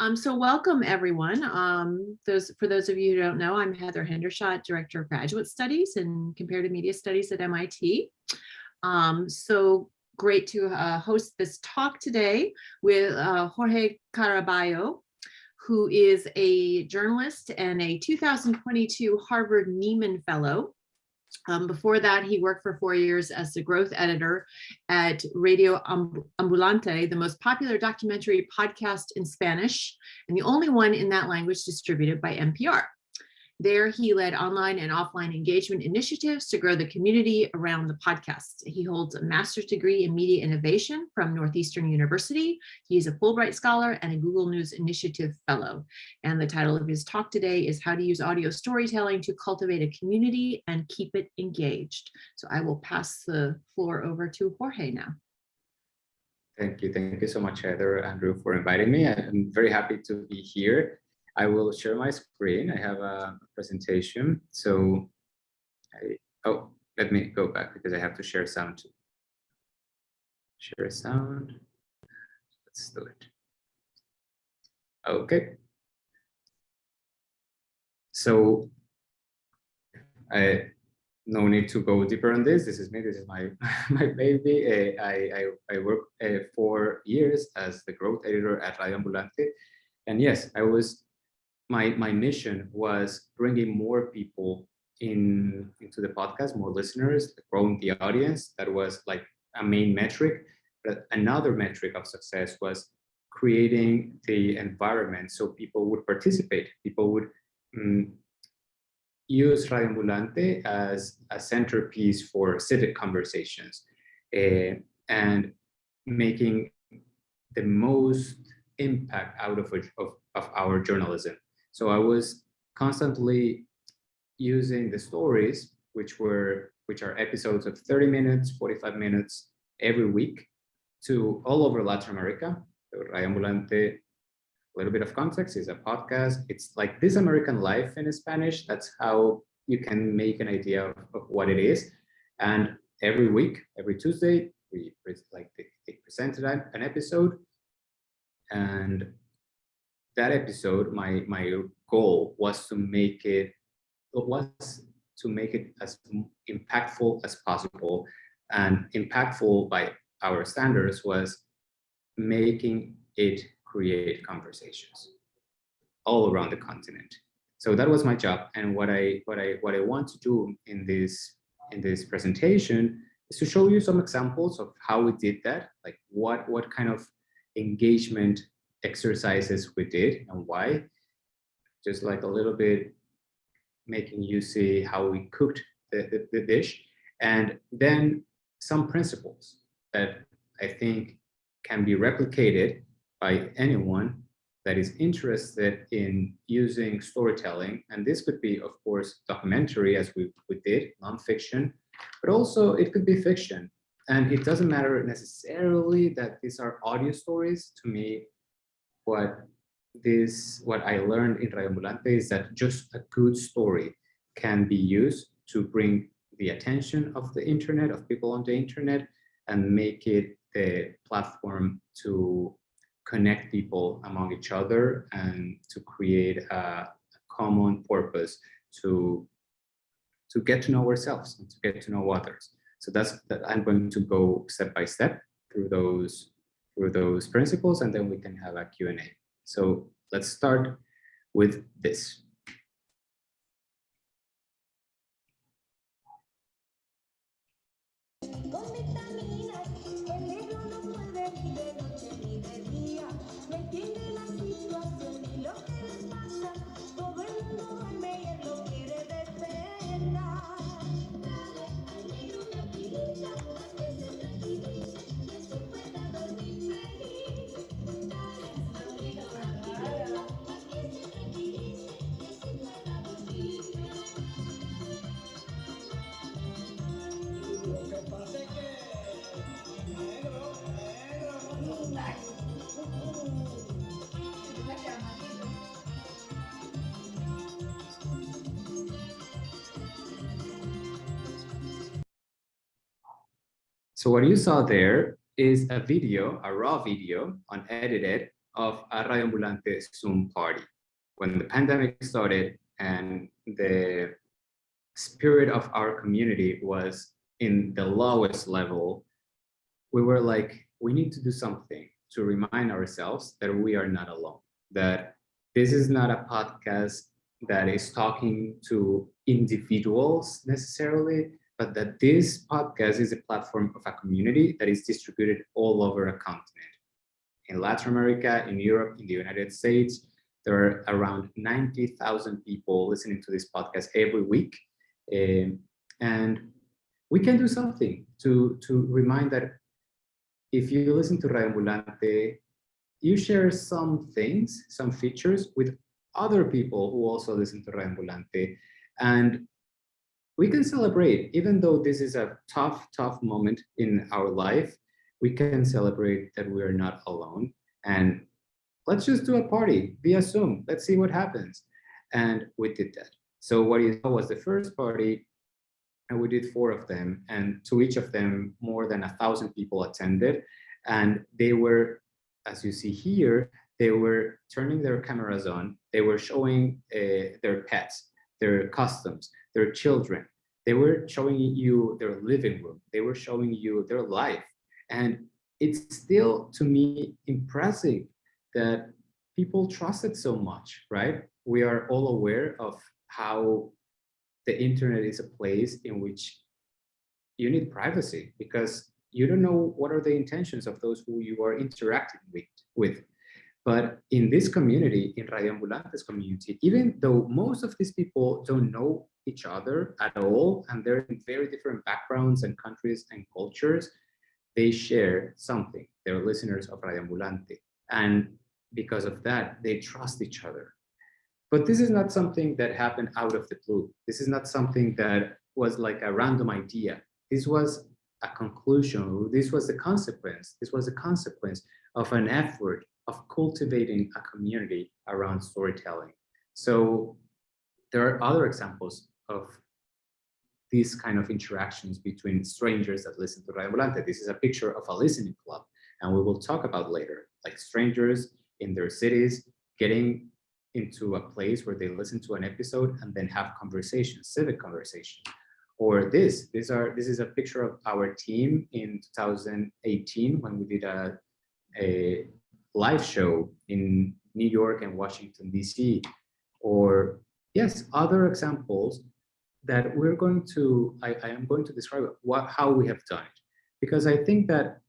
Um, so welcome everyone. Um, those For those of you who don't know, I'm Heather Hendershot, Director of Graduate Studies and Comparative Media Studies at MIT. Um, so great to uh, host this talk today with uh, Jorge Caraballo, who is a journalist and a 2022 Harvard Nieman Fellow. Um, before that, he worked for four years as the growth editor at Radio Ambulante, the most popular documentary podcast in Spanish, and the only one in that language distributed by NPR. There, he led online and offline engagement initiatives to grow the community around the podcast. He holds a master's degree in media innovation from Northeastern University. He's a Fulbright Scholar and a Google News Initiative Fellow. And the title of his talk today is How to Use Audio Storytelling to Cultivate a Community and Keep It Engaged. So I will pass the floor over to Jorge now. Thank you. Thank you so much, Heather, Andrew, for inviting me. I'm very happy to be here. I will share my screen. I have a presentation. So I, oh, let me go back because I have to share sound too. Share a sound. Let's do it. Okay. So I no need to go deeper on this. This is me. This is my my baby. Uh, I I I worked uh, for years as the growth editor at Radio Ambulante, and yes, I was my my mission was bringing more people in into the podcast, more listeners, growing the audience. That was like a main metric. But another metric of success was creating the environment so people would participate. People would um, use Radio Ambulante as a centerpiece for civic conversations uh, and making the most impact out of, of, of our journalism. So I was constantly using the stories, which were which are episodes of 30 minutes, 45 minutes every week to all over Latin America. Radio Ambulante, a little bit of context, is a podcast. It's like This American Life in Spanish. That's how you can make an idea of, of what it is. And every week, every Tuesday, we like they, they presented an episode and that episode, my my goal was to make it was to make it as impactful as possible. And impactful by our standards was making it create conversations all around the continent. So that was my job. And what I what I what I want to do in this in this presentation is to show you some examples of how we did that, like what what kind of engagement exercises we did and why. Just like a little bit making you see how we cooked the, the, the dish. And then some principles that I think can be replicated by anyone that is interested in using storytelling. And this could be, of course, documentary as we, we did, nonfiction, but also it could be fiction. And it doesn't matter necessarily that these are audio stories. To me, what this what I learned in Radio Ambulante is that just a good story can be used to bring the attention of the internet, of people on the internet, and make it the platform to connect people among each other and to create a, common purpose to to get to know ourselves and to get to know others. So that's that I'm going to go step by step through those through those principles, and then we can have a Q&A. So let's start with this. So what you saw there is a video, a raw video, unedited of a Radio Ambulante Zoom party. When the pandemic started and the spirit of our community was in the lowest level, we were like, we need to do something to remind ourselves that we are not alone, that this is not a podcast that is talking to individuals necessarily, but that this podcast is a platform of a community that is distributed all over a continent. In Latin America, in Europe, in the United States, there are around 90,000 people listening to this podcast every week. Um, and we can do something to, to remind that if you listen to Radio Ambulante, you share some things, some features with other people who also listen to Radio Ambulante. And we can celebrate, even though this is a tough, tough moment in our life, we can celebrate that we are not alone. And let's just do a party via Zoom. Let's see what happens. And we did that. So what you saw was the first party, and we did four of them. And to each of them, more than a thousand people attended. And they were, as you see here, they were turning their cameras on. They were showing uh, their pets, their customs, their children. They were showing you their living room. They were showing you their life. And it's still, to me, impressive that people trusted so much, right? We are all aware of how the internet is a place in which you need privacy because you don't know what are the intentions of those who you are interacting with. with. But in this community, in Radio Ambulante's community, even though most of these people don't know each other at all, and they're in very different backgrounds and countries and cultures, they share something. They're listeners of Radio Ambulante. And because of that, they trust each other. But this is not something that happened out of the blue. This is not something that was like a random idea. This was a conclusion. This was the consequence. This was a consequence of an effort of cultivating a community around storytelling. So there are other examples of these kind of interactions between strangers that listen to Radio Ambulante. This is a picture of a listening club, and we will talk about later, like strangers in their cities getting into a place where they listen to an episode and then have conversations, civic conversation. Or this, these are this is a picture of our team in 2018 when we did a, a live show in New York and Washington, DC. Or yes, other examples that we're going to, I, I am going to describe what, how we have done it. Because I think that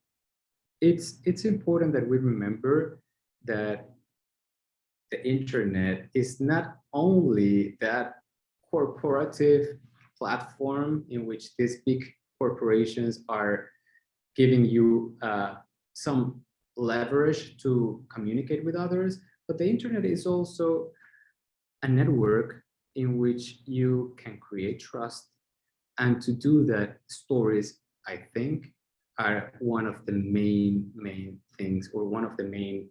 it's, it's important that we remember that the internet is not only that corporative platform in which these big corporations are giving you uh, some leverage to communicate with others, but the internet is also a network in which you can create trust. And to do that, stories, I think, are one of the main, main things or one of the main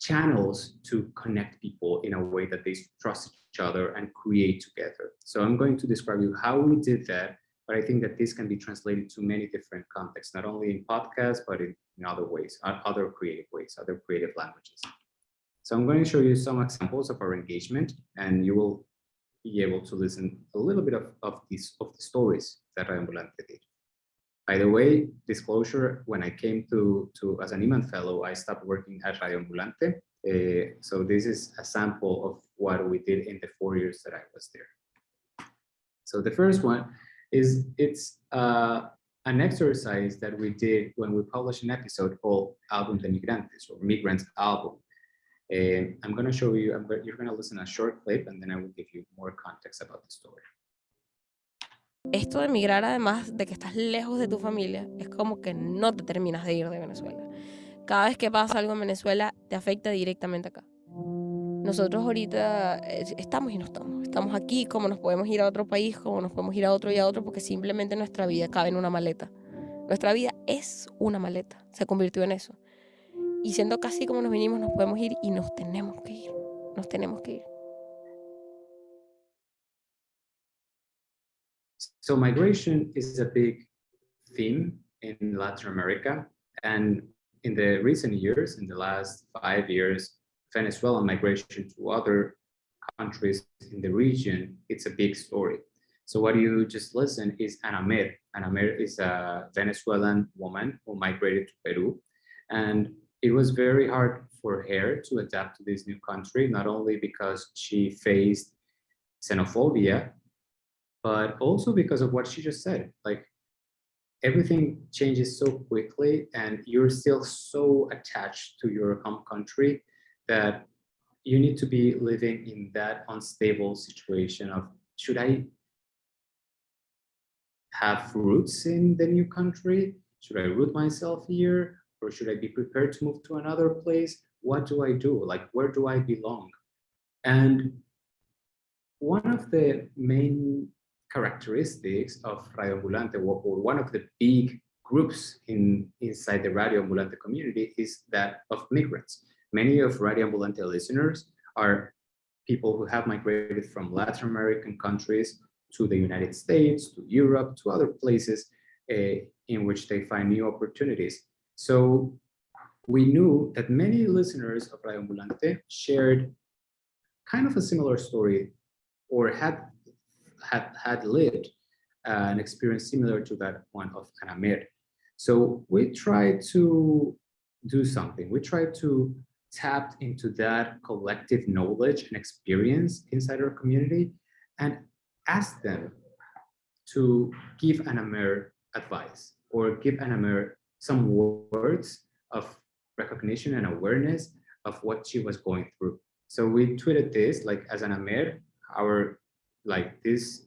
channels to connect people in a way that they trust each other and create together. So I'm going to describe you how we did that, but I think that this can be translated to many different contexts, not only in podcasts, but in, in other ways, other creative ways, other creative languages. So I'm going to show you some examples of our engagement, and you will be able to listen a little bit of, of these of the stories that Ambulante did. By the way, disclosure, when I came to, to as a Nieman Fellow, I stopped working at Radio Ambulante. Uh, so this is a sample of what we did in the four years that I was there. So the first one is it's uh, an exercise that we did when we published an episode called Album de Migrantes or Migrants Album. And I'm going to show you, I'm, you're going to listen a short clip and then I will give you more context about the story. Esto de emigrar, además de que estás lejos de tu familia, es como que no te terminas de ir de Venezuela. Cada vez que pasa algo en Venezuela, te afecta directamente acá. Nosotros ahorita eh, estamos y no estamos. Estamos aquí, como nos podemos ir a otro país, como nos podemos ir a otro y a otro, porque simplemente nuestra vida cabe en una maleta. Nuestra vida es una maleta, se convirtió en eso. Y siendo casi como nos vinimos, nos podemos ir y nos tenemos que ir. Nos tenemos que ir. So migration is a big theme in Latin America. And in the recent years, in the last five years, Venezuelan migration to other countries in the region, it's a big story. So what you just listen is Ana Mer. Ana Mer is a Venezuelan woman who migrated to Peru. And it was very hard for her to adapt to this new country, not only because she faced xenophobia, but also because of what she just said. Like everything changes so quickly and you're still so attached to your home country that you need to be living in that unstable situation of should I have roots in the new country? Should I root myself here? Or should I be prepared to move to another place? What do I do? Like, where do I belong? And one of the main characteristics of Radio Ambulante, or one of the big groups in inside the Radio Ambulante community is that of migrants. Many of Radio Ambulante listeners are people who have migrated from Latin American countries to the United States, to Europe, to other places uh, in which they find new opportunities. So we knew that many listeners of Radio Ambulante shared kind of a similar story or had had had lived uh, an experience similar to that one of Ana Mer. So we tried to do something. We tried to tap into that collective knowledge and experience inside our community and ask them to give Ana Mer advice or give Ana Mer some words of recognition and awareness of what she was going through. So we tweeted this like as Ana Mer, our like this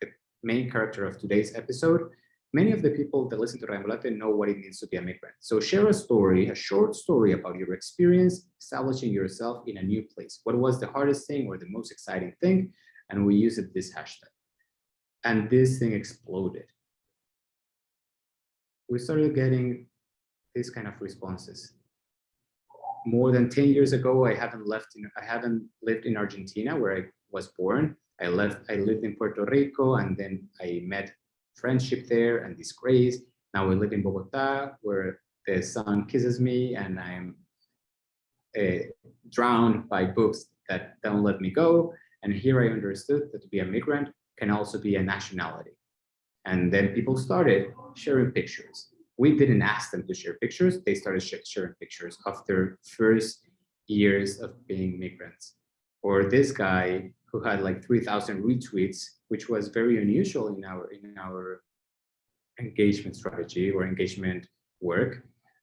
the main character of today's episode, many of the people that listen to Radio Ambulante know what it means to be a migrant. So share a story, a short story about your experience establishing yourself in a new place. What was the hardest thing or the most exciting thing? And we used this hashtag. And this thing exploded. We started getting these kind of responses. More than 10 years ago, I haven't left in, I haven't lived in Argentina where I was born. I left, I lived in Puerto Rico and then I met friendship there and disgrace. Now I live in Bogota where the sun kisses me and I'm uh, drowned by books that don't let me go. And here I understood that to be a migrant can also be a nationality. And then people started sharing pictures. We didn't ask them to share pictures. They started sharing pictures of their first years of being migrants. Or this guy who had like 3,000 retweets, which was very unusual in our in our engagement strategy or engagement work.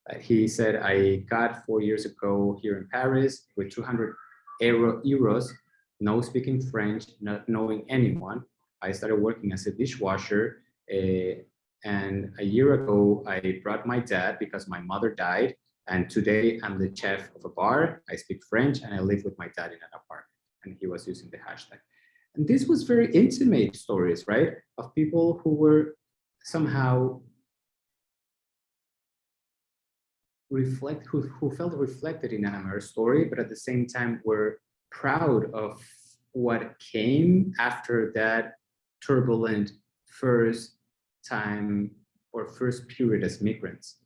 Uh, he said, I got four years ago here in Paris with 200 euro, euros, no speaking French, not knowing anyone. I started working as a dishwasher. Uh, and a year ago, I brought my dad because my mother died. And today I'm the chef of a bar. I speak French and I live with my dad in an apartment and he was using the hashtag. And this was very intimate stories, right? Of people who were somehow reflect, who, who felt reflected in Mer's story, but at the same time were proud of what came after that turbulent first time or first period as migrants.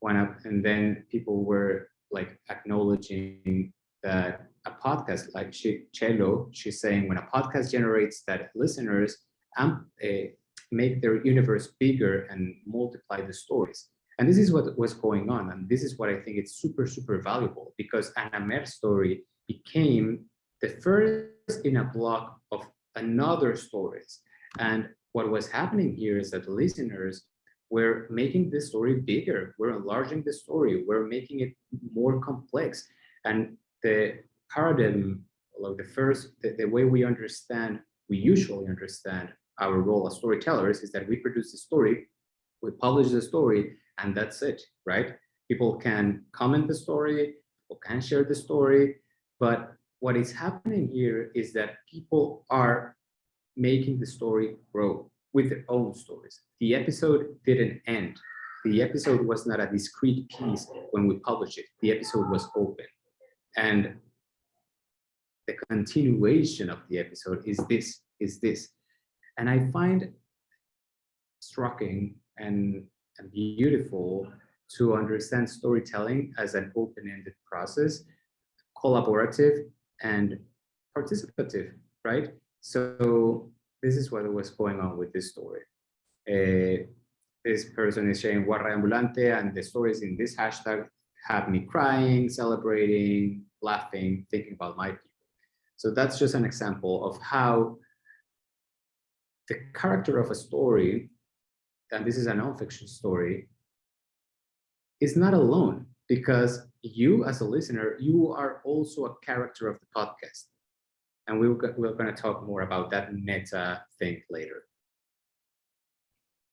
One up, and then people were like acknowledging that a podcast like she, Chelo, she's saying when a podcast generates that listeners uh, make their universe bigger and multiply the stories. And this is what was going on. And this is what I think it's super, super valuable because Ana Mer's story became the first in a block of another stories. And what was happening here is that the listeners were making this story bigger. We're enlarging the story. We're making it more complex. And the paradigm, like the first, the, the way we understand, we usually understand our role as storytellers is that we produce a story, we publish the story, and that's it, right? People can comment the story, people can share the story, but what is happening here is that people are making the story grow with their own stories. The episode didn't end. The episode was not a discrete piece when we published it. The episode was open. And the continuation of the episode is this, is this. And I find striking and and beautiful to understand storytelling as an open-ended process, collaborative and participative, right? So this is what was going on with this story. Uh, this person is sharing Guarra Ambulante and the stories in this hashtag have me crying, celebrating, laughing, thinking about my people. So that's just an example of how the character of a story, and this is a nonfiction story, is not alone because you as a listener, you are also a character of the podcast. And we we're, we're going to talk more about that meta thing later.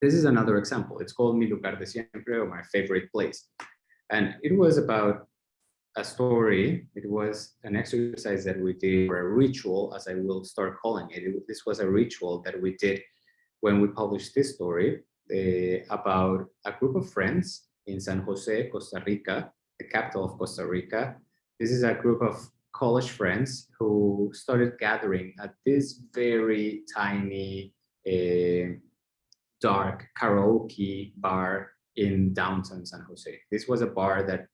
This is another example. It's called Mi Lugar de Siempre, or my favorite place. And it was about a story. It was an exercise that we did, a ritual, as I will start calling it. it this was a ritual that we did when we published this story uh, about a group of friends in San Jose, Costa Rica, the capital of Costa Rica. This is a group of college friends who started gathering at this very tiny, uh, dark karaoke bar in downtown San Jose. This was a bar that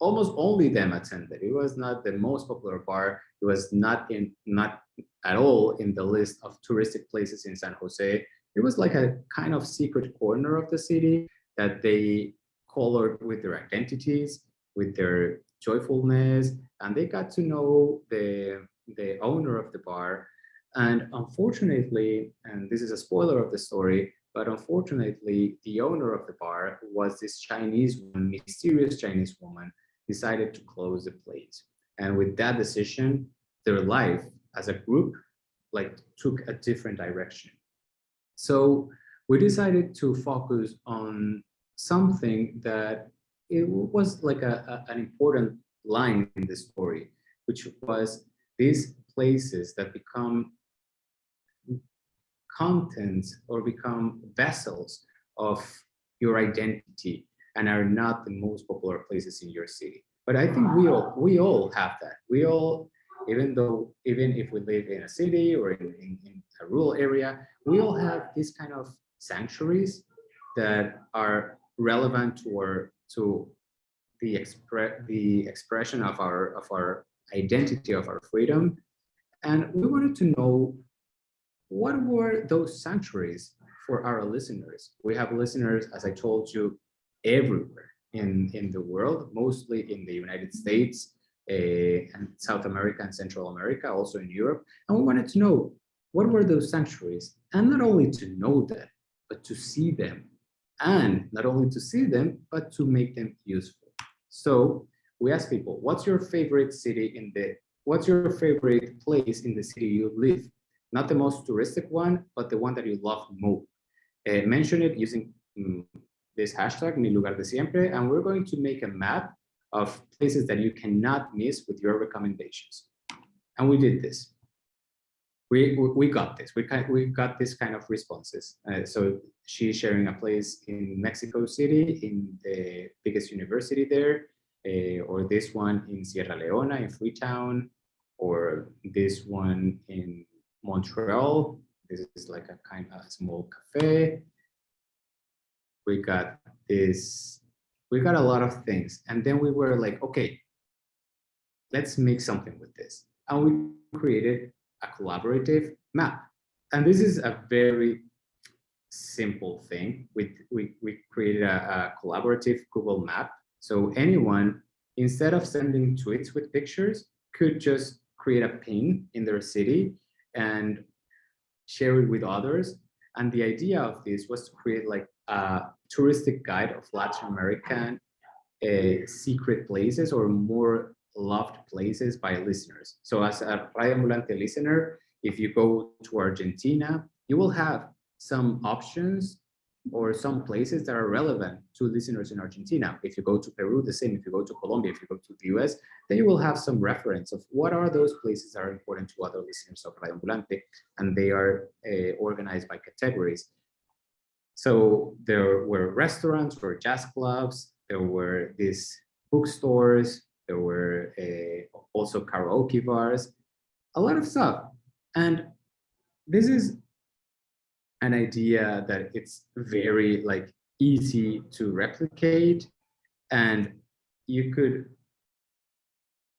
almost only them attended. It was not the most popular bar. It was not in not at all in the list of touristic places in San Jose. It was like a kind of secret corner of the city that they colored with their identities, with their joyfulness, and they got to know the, the owner of the bar. And unfortunately, and this is a spoiler of the story, but unfortunately, the owner of the bar was this Chinese woman, mysterious Chinese woman, decided to close the place. And with that decision, their life as a group like took a different direction. So we decided to focus on something that it was like a, a, an important line in the story, which was these places that become contents or become vessels of your identity and are not the most popular places in your city. But I think we all we all have that. We all, even though even if we live in a city or in, in, in a rural area, we all have these kind of sanctuaries that are relevant to our to the express the expression of our of our identity of our freedom. And we wanted to know what were those sanctuaries for our listeners? We have listeners, as I told you, everywhere in, in the world, mostly in the United States uh, and South America and Central America, also in Europe. And we wanted to know what were those sanctuaries? And not only to know them, but to see them. And not only to see them, but to make them useful. So we ask people, what's your favorite city in the, what's your favorite place in the city you live? Not the most touristic one, but the one that you love more. Uh, mention it using um, this hashtag, mi lugar de siempre, and we're going to make a map of places that you cannot miss with your recommendations. And we did this. We, we got this. We, we got this kind of responses. Uh, so she's sharing a place in Mexico City, in the biggest university there, uh, or this one in Sierra Leona, in Freetown, or this one in Montreal. This is like a kind of small cafe we got this, we got a lot of things. And then we were like, okay, let's make something with this. And we created a collaborative map. And this is a very simple thing. We, we, we created a, a collaborative Google map. So anyone, instead of sending tweets with pictures, could just create a pin in their city and share it with others. And the idea of this was to create like a touristic guide of Latin American uh, secret places or more loved places by listeners. So as a Radio Ambulante listener, if you go to Argentina, you will have some options or some places that are relevant to listeners in Argentina. If you go to Peru, the same. If you go to Colombia, if you go to the US, then you will have some reference of what are those places that are important to other listeners of Radio Ambulante, and they are uh, organized by categories. So there were restaurants, or jazz clubs, there were these bookstores, there were uh, also karaoke bars, a lot of stuff. And this is an idea that it's very like easy to replicate and you could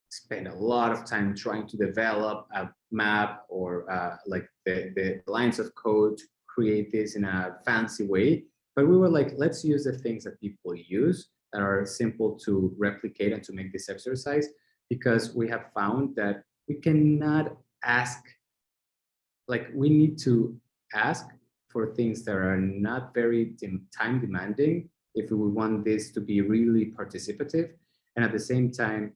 spend a lot of time trying to develop a map or uh, like the, the lines of code to create this in a fancy way. But we were like, let's use the things that people use that are simple to replicate and to make this exercise because we have found that we cannot ask, like we need to ask for things that are not very time demanding if we want this to be really participative. And at the same time,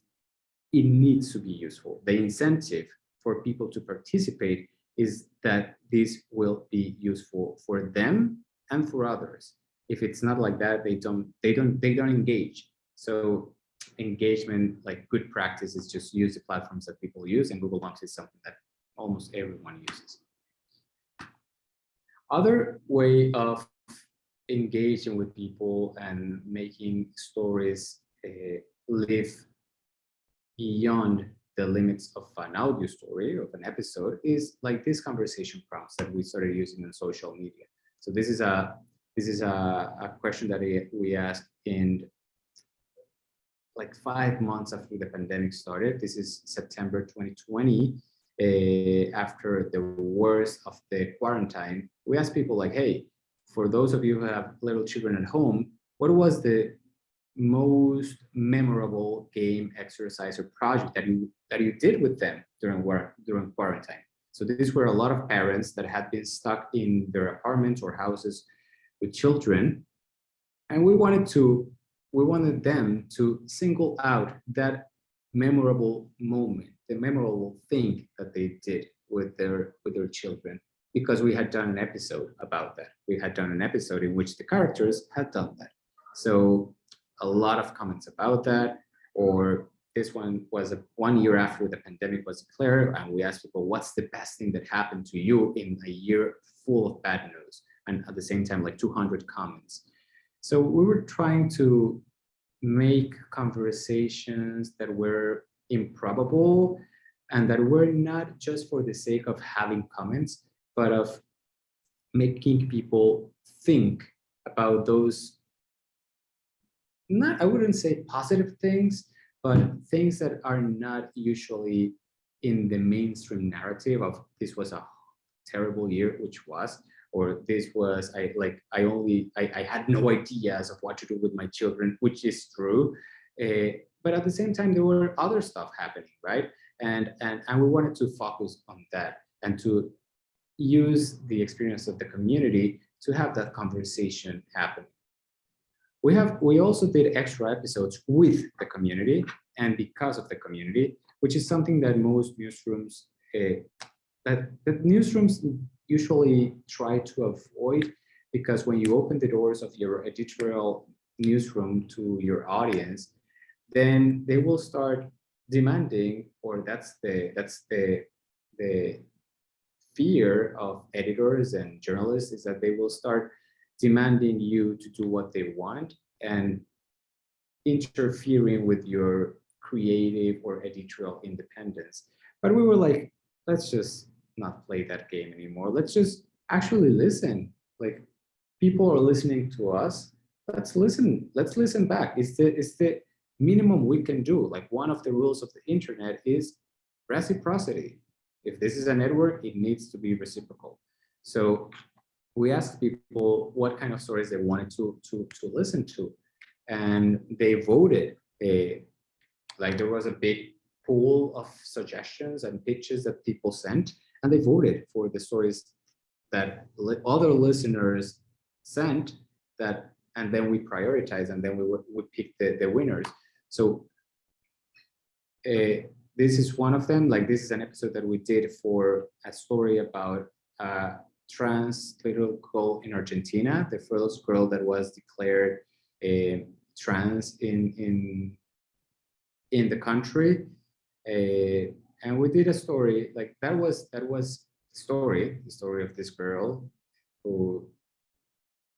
it needs to be useful. The incentive for people to participate is that this will be useful for them and for others. If it's not like that, they don't, they don't, they don't engage. So engagement, like good practice is just use the platforms that people use and Google Docs is something that almost everyone uses. Other way of engaging with people and making stories uh, live beyond the limits of an audio story of an episode is like this conversation prompts that we started using in social media. So this is a this is a, a question that we asked in like five months after the pandemic started. This is September 2020. Uh, after the worst of the quarantine, we asked people like, hey, for those of you who have little children at home, what was the most memorable game exercise or project that you that you did with them during work during quarantine so these were a lot of parents that had been stuck in their apartments or houses with children and we wanted to we wanted them to single out that memorable moment the memorable thing that they did with their with their children because we had done an episode about that we had done an episode in which the characters had done that so a lot of comments about that, or this one was a, one year after the pandemic was declared, and we asked people, what's the best thing that happened to you in a year full of bad news? And at the same time, like 200 comments. So we were trying to make conversations that were improbable and that were not just for the sake of having comments, but of making people think about those not, I wouldn't say positive things, but things that are not usually in the mainstream narrative of this was a terrible year, which was, or this was, I like, I only, I, I had no ideas of what to do with my children, which is true. Uh, but at the same time, there were other stuff happening, right? And, and, and we wanted to focus on that and to use the experience of the community to have that conversation happen. We have we also did extra episodes with the community and because of the community, which is something that most newsrooms uh, that, that newsrooms usually try to avoid because when you open the doors of your editorial newsroom to your audience, then they will start demanding, or that's the that's the the fear of editors and journalists is that they will start demanding you to do what they want and interfering with your creative or editorial independence. But we were like, let's just not play that game anymore. Let's just actually listen. Like people are listening to us. Let's listen. Let's listen back. It's the it's the minimum we can do. Like one of the rules of the internet is reciprocity. If this is a network, it needs to be reciprocal. So we asked people what kind of stories they wanted to to to listen to, and they voted. A, like there was a big pool of suggestions and pitches that people sent, and they voted for the stories that other listeners sent. That and then we prioritize, and then we would, pick the the winners. So. Uh, this is one of them. Like this is an episode that we did for a story about uh, trans little girl in Argentina, the first girl that was declared uh, trans in in in the country. Uh, and we did a story like that was that was story, the story of this girl who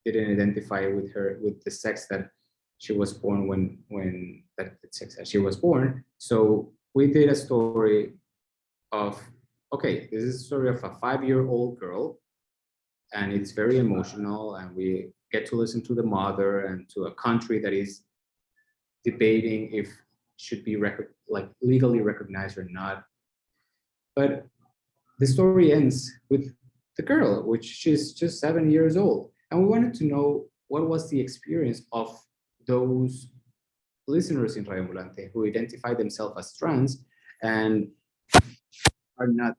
didn't identify with her with the sex that she was born when when that sex that she was born. So we did a story of okay, this is a story of a five-year-old girl and it's very emotional and we get to listen to the mother and to a country that is debating if should be like legally recognized or not. But the story ends with the girl, which she's just seven years old. And we wanted to know what was the experience of those listeners in Radio Ambulante who identify themselves as trans and are not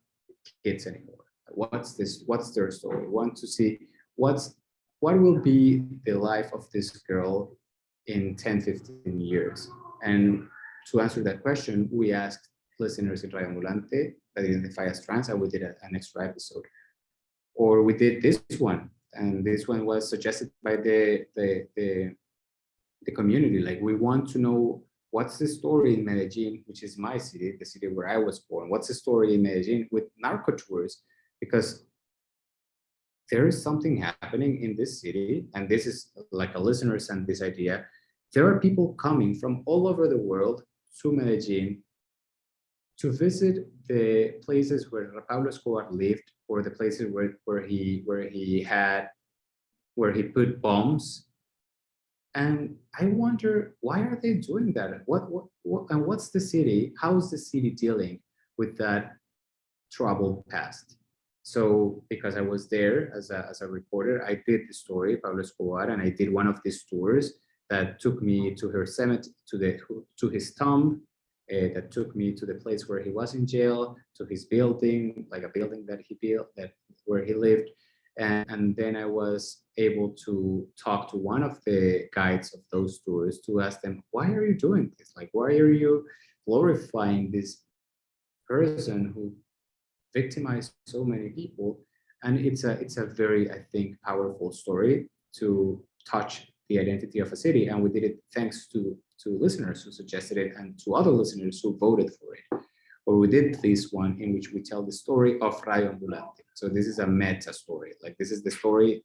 kids anymore. What's this? What's their story? We want to see what's what will be the life of this girl in 10, 15 years. And to answer that question, we asked listeners in Radio Ambulante that identify as trans, and we did a, an extra episode. Or we did this one, and this one was suggested by the, the, the, the community. Like, we want to know what's the story in Medellin, which is my city, the city where I was born. What's the story in Medellin with narco tours? Because there is something happening in this city, and this is like a listener sent this idea. There are people coming from all over the world to Medellin to visit the places where Pablo Escobar lived, or the places where, where he where he had where he put bombs. And I wonder why are they doing that? What what, what and what's the city? How is the city dealing with that troubled past? So because I was there as a, as a reporter, I did the story, Pablo Escobar, and I did one of these tours that took me to her cemetery, to the to his tomb, uh, that took me to the place where he was in jail, to his building, like a building that he built, that where he lived, and, and then I was able to talk to one of the guides of those tours to ask them, why are you doing this? Like, why are you glorifying this person who victimized so many people? And it's a it's a very, I think, powerful story to touch the identity of a city. And we did it thanks to, to listeners who suggested it and to other listeners who voted for it. Or we did this one in which we tell the story of Radio Ambulante. So this is a meta story. Like this is the story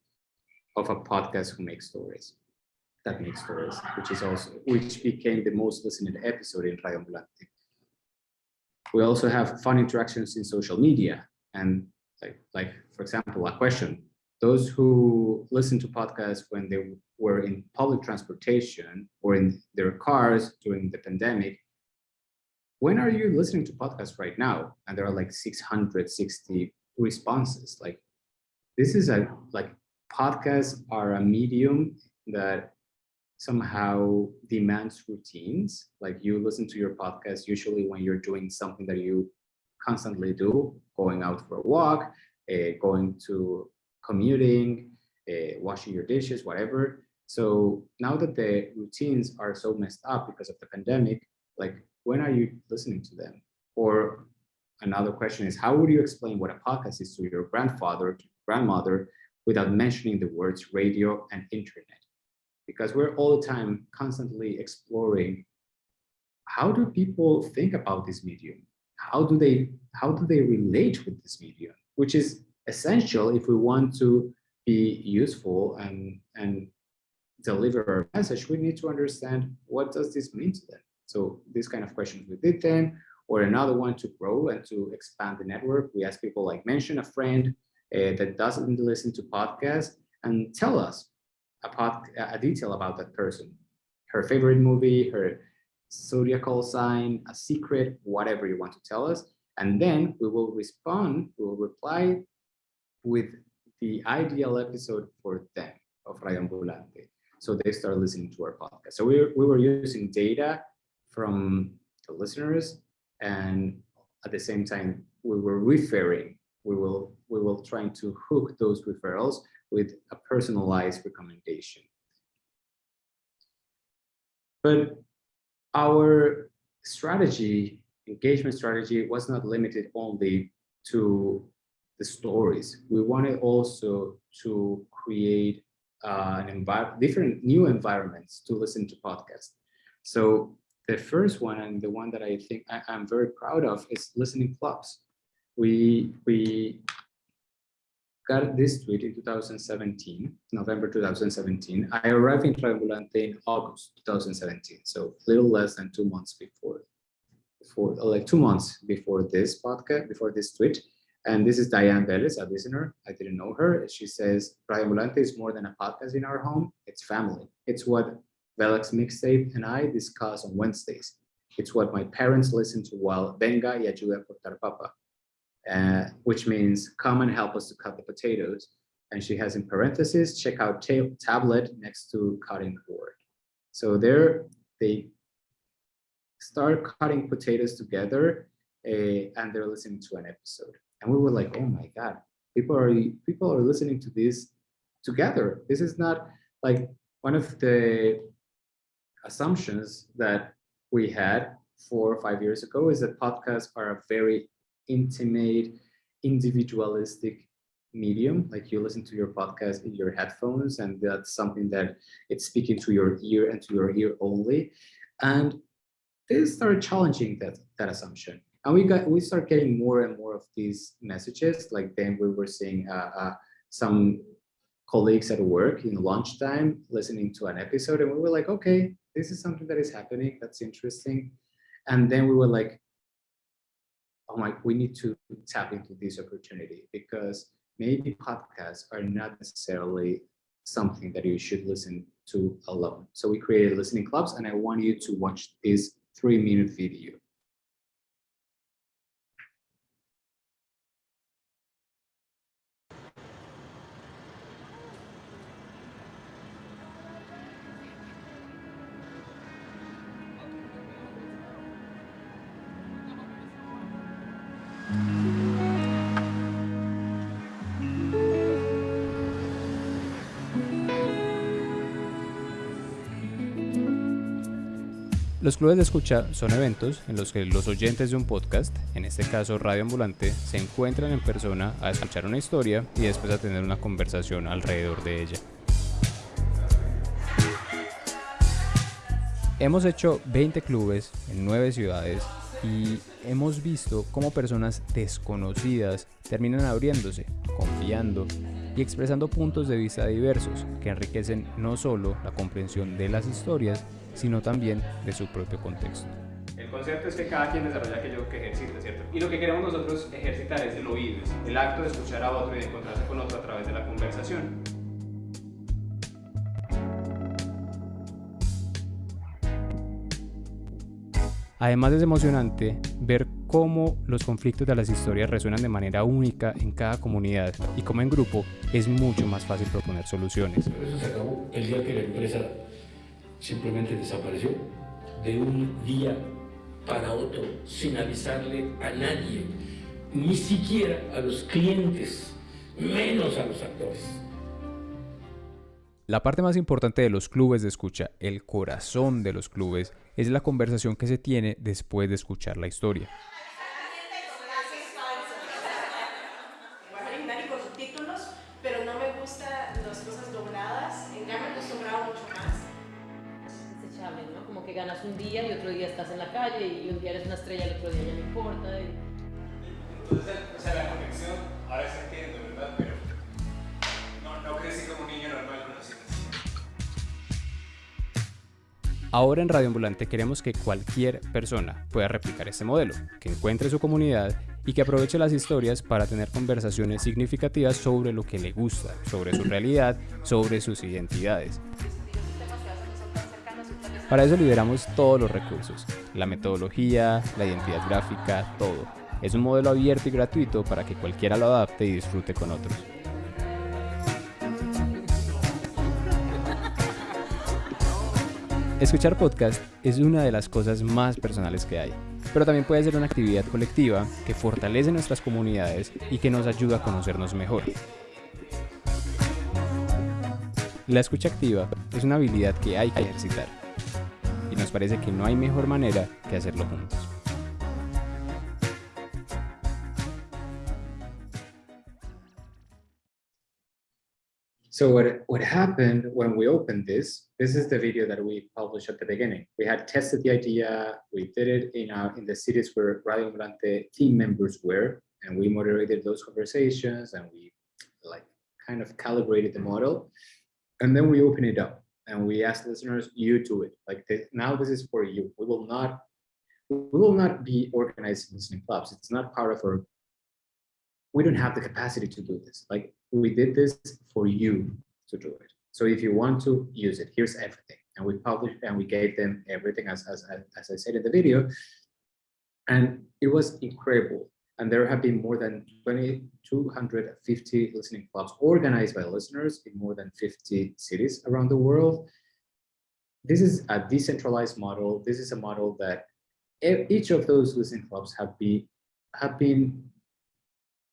of a podcast who makes stories, that makes stories, which is also, which became the most listened episode in Radio Ambulante. We also have fun interactions in social media. And like, like for example, a question, those who listen to podcasts when they were in public transportation or in their cars during the pandemic, when are you listening to podcasts right now? And there are like 660 responses. Like this is a like podcasts are a medium that somehow demands routines. Like you listen to your podcast usually when you're doing something that you constantly do, going out for a walk, uh, going to commuting, uh, washing your dishes, whatever. So now that the routines are so messed up because of the pandemic, like when are you listening to them? Or another question is, how would you explain what a podcast is to your grandfather, to grandmother, without mentioning the words radio and internet? Because we're all the time constantly exploring how do people think about this medium? How do they how do they relate with this medium? Which is essential if we want to be useful and and deliver our message, we need to understand what does this mean to them. So these kind of questions we did then, or another one to grow and to expand the network. We ask people like mention a friend uh, that doesn't listen to podcasts and tell us a, pod, a detail about that person, her favorite movie, her zodiacal sign, a secret, whatever you want to tell us. And then we will respond, we will reply with the ideal episode for them of Radio Ambulante. So they start listening to our podcast. So we, we were using data from the listeners and at the same time we were referring we will we will trying to hook those referrals with a personalized recommendation but our strategy engagement strategy was not limited only to the stories we wanted also to create uh, different new environments to listen to podcasts so the first one and the one that I think I, am very proud of is listening clubs. We we got this tweet in 2017, November 2017. I arrived in Radio Ambulante in August 2017, so a little less than two months before, before like two months before this podcast, before this tweet. And this is Diane Bellis, a listener. I didn't know her. She says, Radio Ambulante is more than a podcast in our home. It's family. It's what Velox Mixtape and I discuss on Wednesdays. It's what my parents listen to while venga y ayuda cortar papa, uh, which means come and help us to cut the potatoes. And she has in parentheses, check out ta tablet next to cutting board. So there they start cutting potatoes together uh, and they're listening to an episode. And we were like, oh my God, people are people are listening to this together. This is not like one of the assumptions that we had four or five years ago is that podcasts are a very intimate, individualistic medium. Like you listen to your podcast in your headphones, and that's something that it's speaking to your ear and to your ear only. And they started challenging that that assumption. And we got we start getting more and more of these messages. Like then we were seeing uh, uh, some colleagues at work in lunchtime listening to an episode, and we were like, okay, this is something that is happening. That's interesting. And then we were like, oh my, we need to tap into this opportunity because maybe podcasts are not necessarily something that you should listen to alone. So we created listening clubs and I want you to watch this three minute video. Los clubes de escucha son eventos en los que los oyentes de un podcast, en este caso Radio Ambulante, se encuentran en persona a escuchar una historia y después a tener una conversación alrededor de ella. Hemos hecho 20 clubes en 9 ciudades y hemos visto cómo personas desconocidas terminan abriéndose, confiando y expresando puntos de vista diversos que enriquecen no solo la comprensión de las historias, sino también de su propio contexto. El concepto es que cada quien desarrolla aquello que ejercita, ¿cierto? Y lo que queremos nosotros ejercitar es el oído, es el acto de escuchar a otro y de encontrarse con otro a través de la conversación. Además es emocionante ver cómo los conflictos de las historias resuenan de manera única en cada comunidad y cómo en grupo es mucho más fácil proponer soluciones. Eso se acabó el día que la empresa simplemente desapareció de un día para otro sin avisarle a nadie, ni siquiera a los clientes, menos a los actores. La parte más importante de los clubes de escucha, el corazón de los clubes, es la conversación que se tiene después de escuchar la historia. Un día y otro día estás en la calle y un día eres una estrella, el otro día ya no importa. y- Entonces, o sea, la conexión, ahora se entiende, ¿verdad? Pero no, no crecí como un niño normal. Ahora en Radio Ambulante queremos que cualquier persona pueda replicar este modelo, que encuentre su comunidad y que aproveche las historias para tener conversaciones significativas sobre lo que le gusta, sobre su realidad, sobre sus identidades. Para eso liberamos todos los recursos, la metodología, la identidad gráfica, todo. Es un modelo abierto y gratuito para que cualquiera lo adapte y disfrute con otros. Escuchar podcast es una de las cosas más personales que hay, pero también puede ser una actividad colectiva que fortalece nuestras comunidades y que nos ayuda a conocernos mejor. La escucha activa es una habilidad que hay que ejercitar nos parece que no hay mejor manera que hacerlo juntos. So what, what happened when we opened this, this is the video that we published at the beginning. We had tested the idea, we did it in, our, in the cities where Radio Ambulante team members were, and we moderated those conversations and we like kind of calibrated the model. And then we open it up and we ask listeners, you do it. Like this, now this is for you. We will not, we will not be organizing listening clubs. It's not part of our we don't have the capacity to do this. Like we did this for you to do it. So if you want to use it, here's everything. And we published and we gave them everything as, as, as I said in the video. And it was incredible. And there have been more than 2,250 listening clubs organized by listeners in more than 50 cities around the world. This is a decentralized model. This is a model that each of those listening clubs have been have been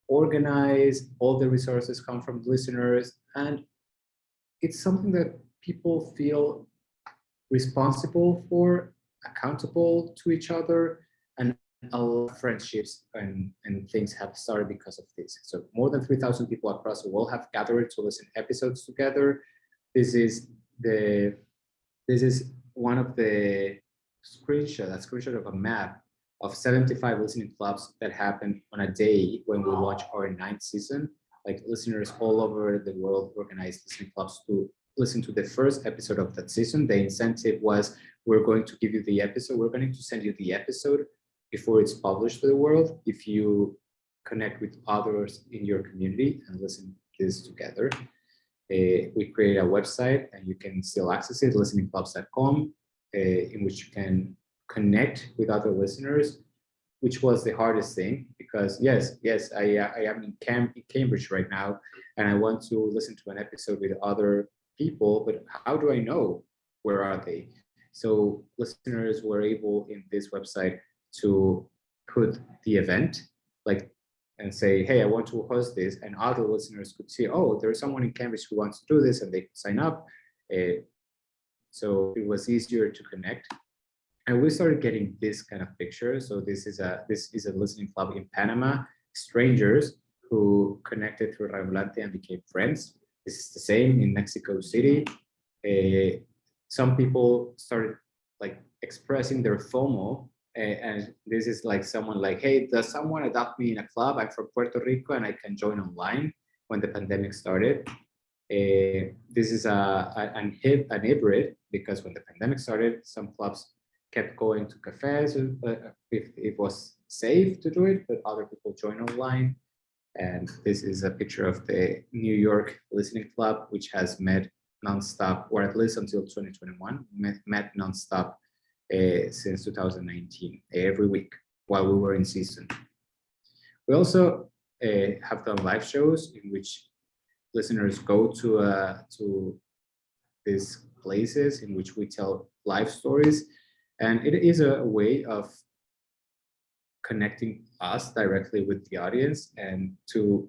organized. All the resources come from listeners, and it's something that people feel responsible for, accountable to each other, a lot of friendships and, and things have started because of this. So more than 3,000 people across the world have gathered to listen episodes together. This is the this is one of the screenshot, a screenshot of a map of 75 listening clubs that happened on a day when we launched our ninth season. Like listeners all over the world organized listening clubs to listen to the first episode of that season. The incentive was we're going to give you the episode, we're going to send you the episode before it's published to the world. If you connect with others in your community and listen to this together. Uh, we create a website and you can still access it, listeningclubs.com, uh, in which you can connect with other listeners, which was the hardest thing because yes, yes, I, uh, I am in, in Cambridge right now and I want to listen to an episode with other people, but how do I know where are they? So listeners were able in this website to put the event, like and say, hey, I want to host this, and other listeners could see, oh, there's someone in Cambridge who wants to do this, and they sign up. Uh, so it was easier to connect. And we started getting this kind of picture. So this is a this is a listening club in Panama, strangers who connected through Radio Ambulante and became friends. This is the same in Mexico City. Uh, some people started like expressing their FOMO and this is like someone like, hey, does someone adopt me in a club? I'm from Puerto Rico and I can join online when the pandemic started. Uh, this is a, a, an, an hybrid because when the pandemic started, some clubs kept going to cafes uh, if it was safe to do it, but other people join online. And this is a picture of the New York Listening Club, which has met nonstop, or at least until 2021, met, met nonstop since 2019, every week while we were in season. We also uh, have done live shows in which listeners go to uh, to these places in which we tell live stories, and it is a way of connecting us directly with the audience and to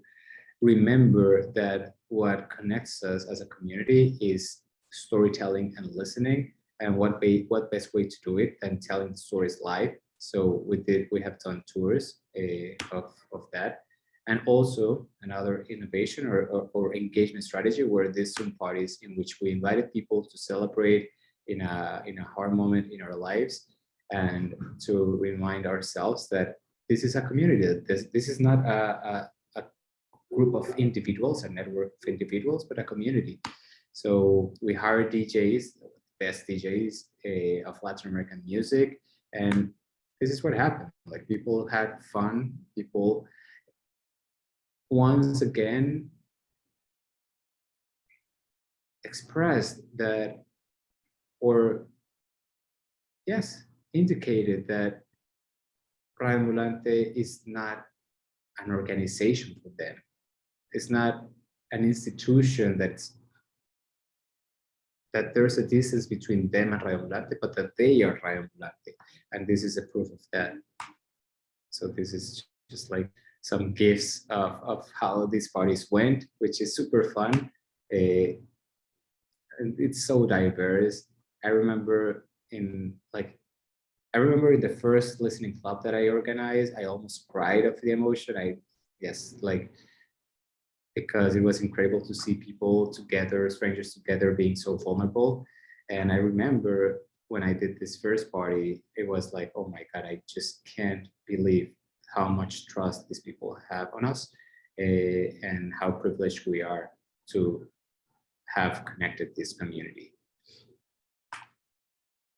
remember that what connects us as a community is storytelling and listening and what what best way to do it than telling the stories live. So we did, we have done tours uh, of, of that. And also another innovation or, or, or, engagement strategy were these Zoom parties in which we invited people to celebrate in a, in a hard moment in our lives and to remind ourselves that this is a community. This, this is not a, a, a group of individuals, a network of individuals, but a community. So we hired DJs best DJs uh, of Latin American music. And this is what happened. Like people had fun. People once again expressed that, or yes, indicated that Radio is not an organization for them. It's not an institution that's that there's a distance between them and Radio Ambulante, but that they are Radio Ambulante. And this is a proof of that. So this is just like some gifts of, of how these parties went, which is super fun. Uh, it's so diverse. I remember in like, I remember in the first listening club that I organized, I almost cried of the emotion. I yes, like because it was incredible to see people together, strangers together being so vulnerable. And I remember when I did this first party, it was like, oh my God, I just can't believe how much trust these people have on us uh, and how privileged we are to have connected this community.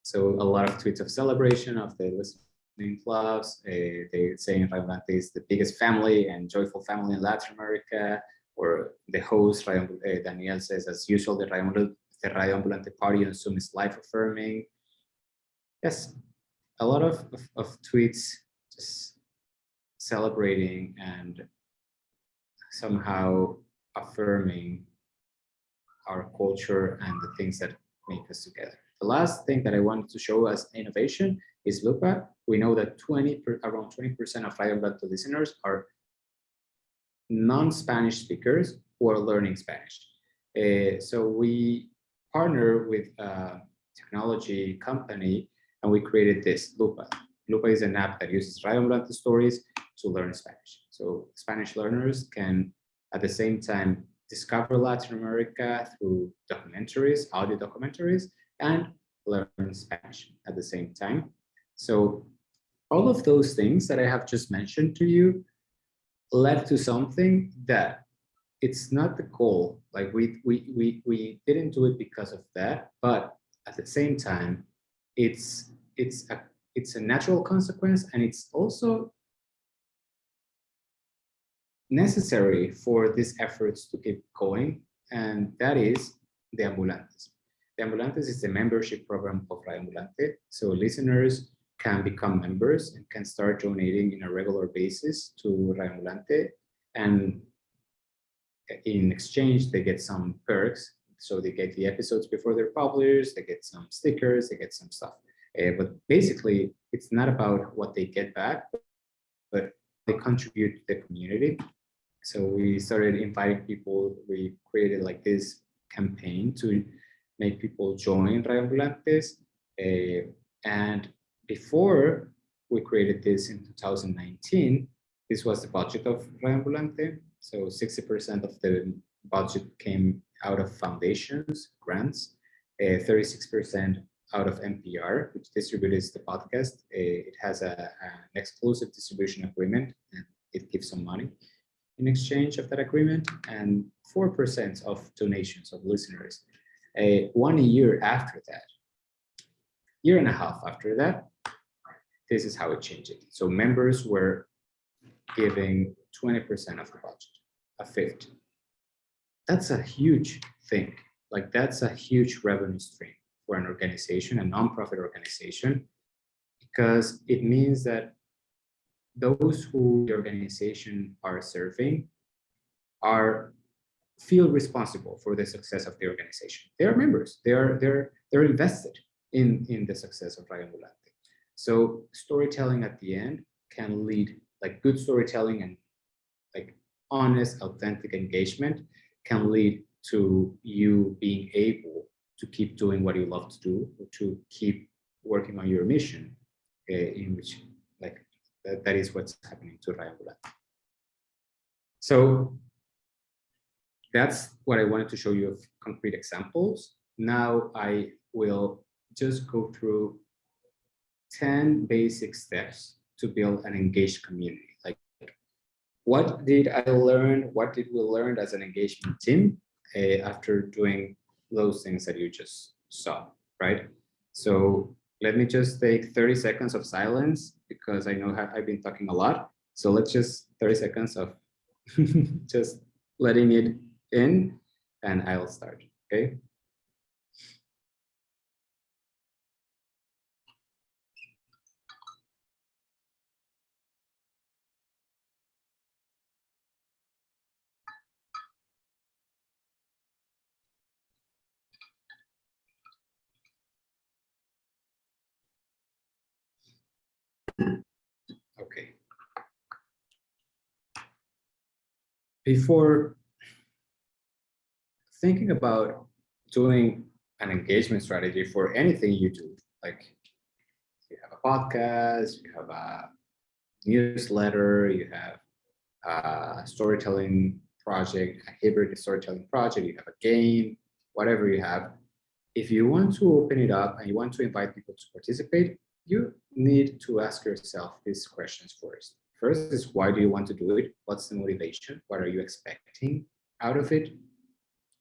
So a lot of tweets of celebration of the listening clubs. Uh, they say Radio Ambulante is the biggest family and joyful family in Latin America. Or the host, uh, Daniel says, as usual, the Ambul- the Ambulante party on Zoom is life affirming. Yes, a lot of, of, of tweets just celebrating and somehow affirming our culture and the things that make us together. The last thing that I wanted to show as innovation is Lupa. We know that 20 per, around 20% of Radio Ambulante listeners are non-Spanish speakers who are learning Spanish. Uh, so we partner with a technology company and we created this Lupa. Lupa is an app that uses Radio Ambulante stories to learn Spanish. So Spanish learners can at the same time discover Latin America through documentaries, audio documentaries, and learn Spanish at the same time. So all of those things that I have just mentioned to you led to something that it's not the goal. Like we we we we didn't do it because of that, but at the same time, it's it's a it's a natural consequence and it's also necessary for these efforts to keep going, and that is the Ambulantes. The Ambulantes is the membership program of Radio Ambulante, so listeners can become members and can start donating in a regular basis to Radio Ambulante, and in exchange, they get some perks. So they get the episodes before they're published, they get some stickers, they get some stuff. Uh, but basically, it's not about what they get back, but they contribute to the community. So we started inviting people. We created like this campaign to make people join Radio Uh, and before we created this in 2019, this was the budget of Radio Ambulante. So 60% of the budget came out of foundations, grants, 36% out of NPR, which distributes the podcast. Uh, it has a, an exclusive distribution agreement and it gives some money in exchange of that agreement and 4% of donations of listeners. Uh, one year after that, year and a half after that, this is how it changed. So members were giving 20% of the budget, a fifth. That's a huge thing. Like that's a huge revenue stream for an organization, a nonprofit organization, because it means that those who the organization are serving are feel responsible for the success of the organization. They are members. They are they're they're invested in in the success of Radio Ambulante. So storytelling at the end can lead like good storytelling and like honest, authentic engagement can lead to you being able to keep doing what you love to do to keep working on your mission uh, in which like that, that is what's happening to Radio Ambulante. So that's what I wanted to show you of concrete examples. Now I will just go through 10 basic steps to build an engaged community. Like what did I learn? What did we learn as an engagement team uh, after doing those things that you just saw, right? So let me just take 30 seconds of silence because I know I've been talking a lot. So let's just 30 seconds of just letting it in and I'll start, okay? Okay. Before thinking about doing an engagement strategy for anything you do, like you have a podcast, you have a newsletter, you have a storytelling project, a hybrid storytelling project, you have a game, whatever you have. If you want to open it up and you want to invite people to participate, you need to ask yourself these questions first. First is why do you want to do it? What's the motivation? What are you expecting out of it?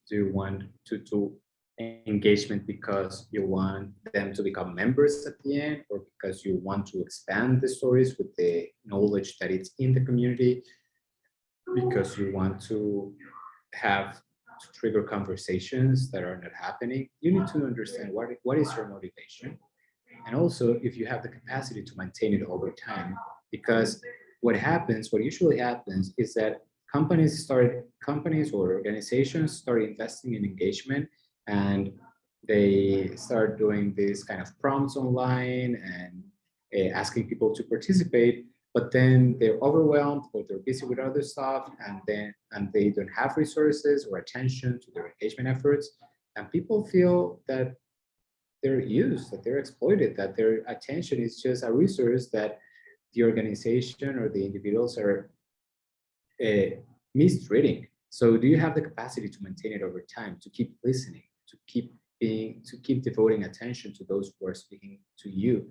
Do you want to do engagement because you want them to become members at the end or because you want to expand the stories with the knowledge that it's in the community, because you want to have to trigger conversations that are not happening, you need to understand what, what is your motivation. And also if you have the capacity to maintain it over time, because what happens, what usually happens is that companies start, companies or organizations start investing in engagement and they start doing these kind of prompts online and uh, asking people to participate but then they're overwhelmed or they're busy with other stuff and then and they don't have resources or attention to their engagement efforts. And people feel that they're used that they're exploited that their attention is just a resource that the organization or the individuals are uh, mistreating so do you have the capacity to maintain it over time to keep listening to keep being to keep devoting attention to those who are speaking to you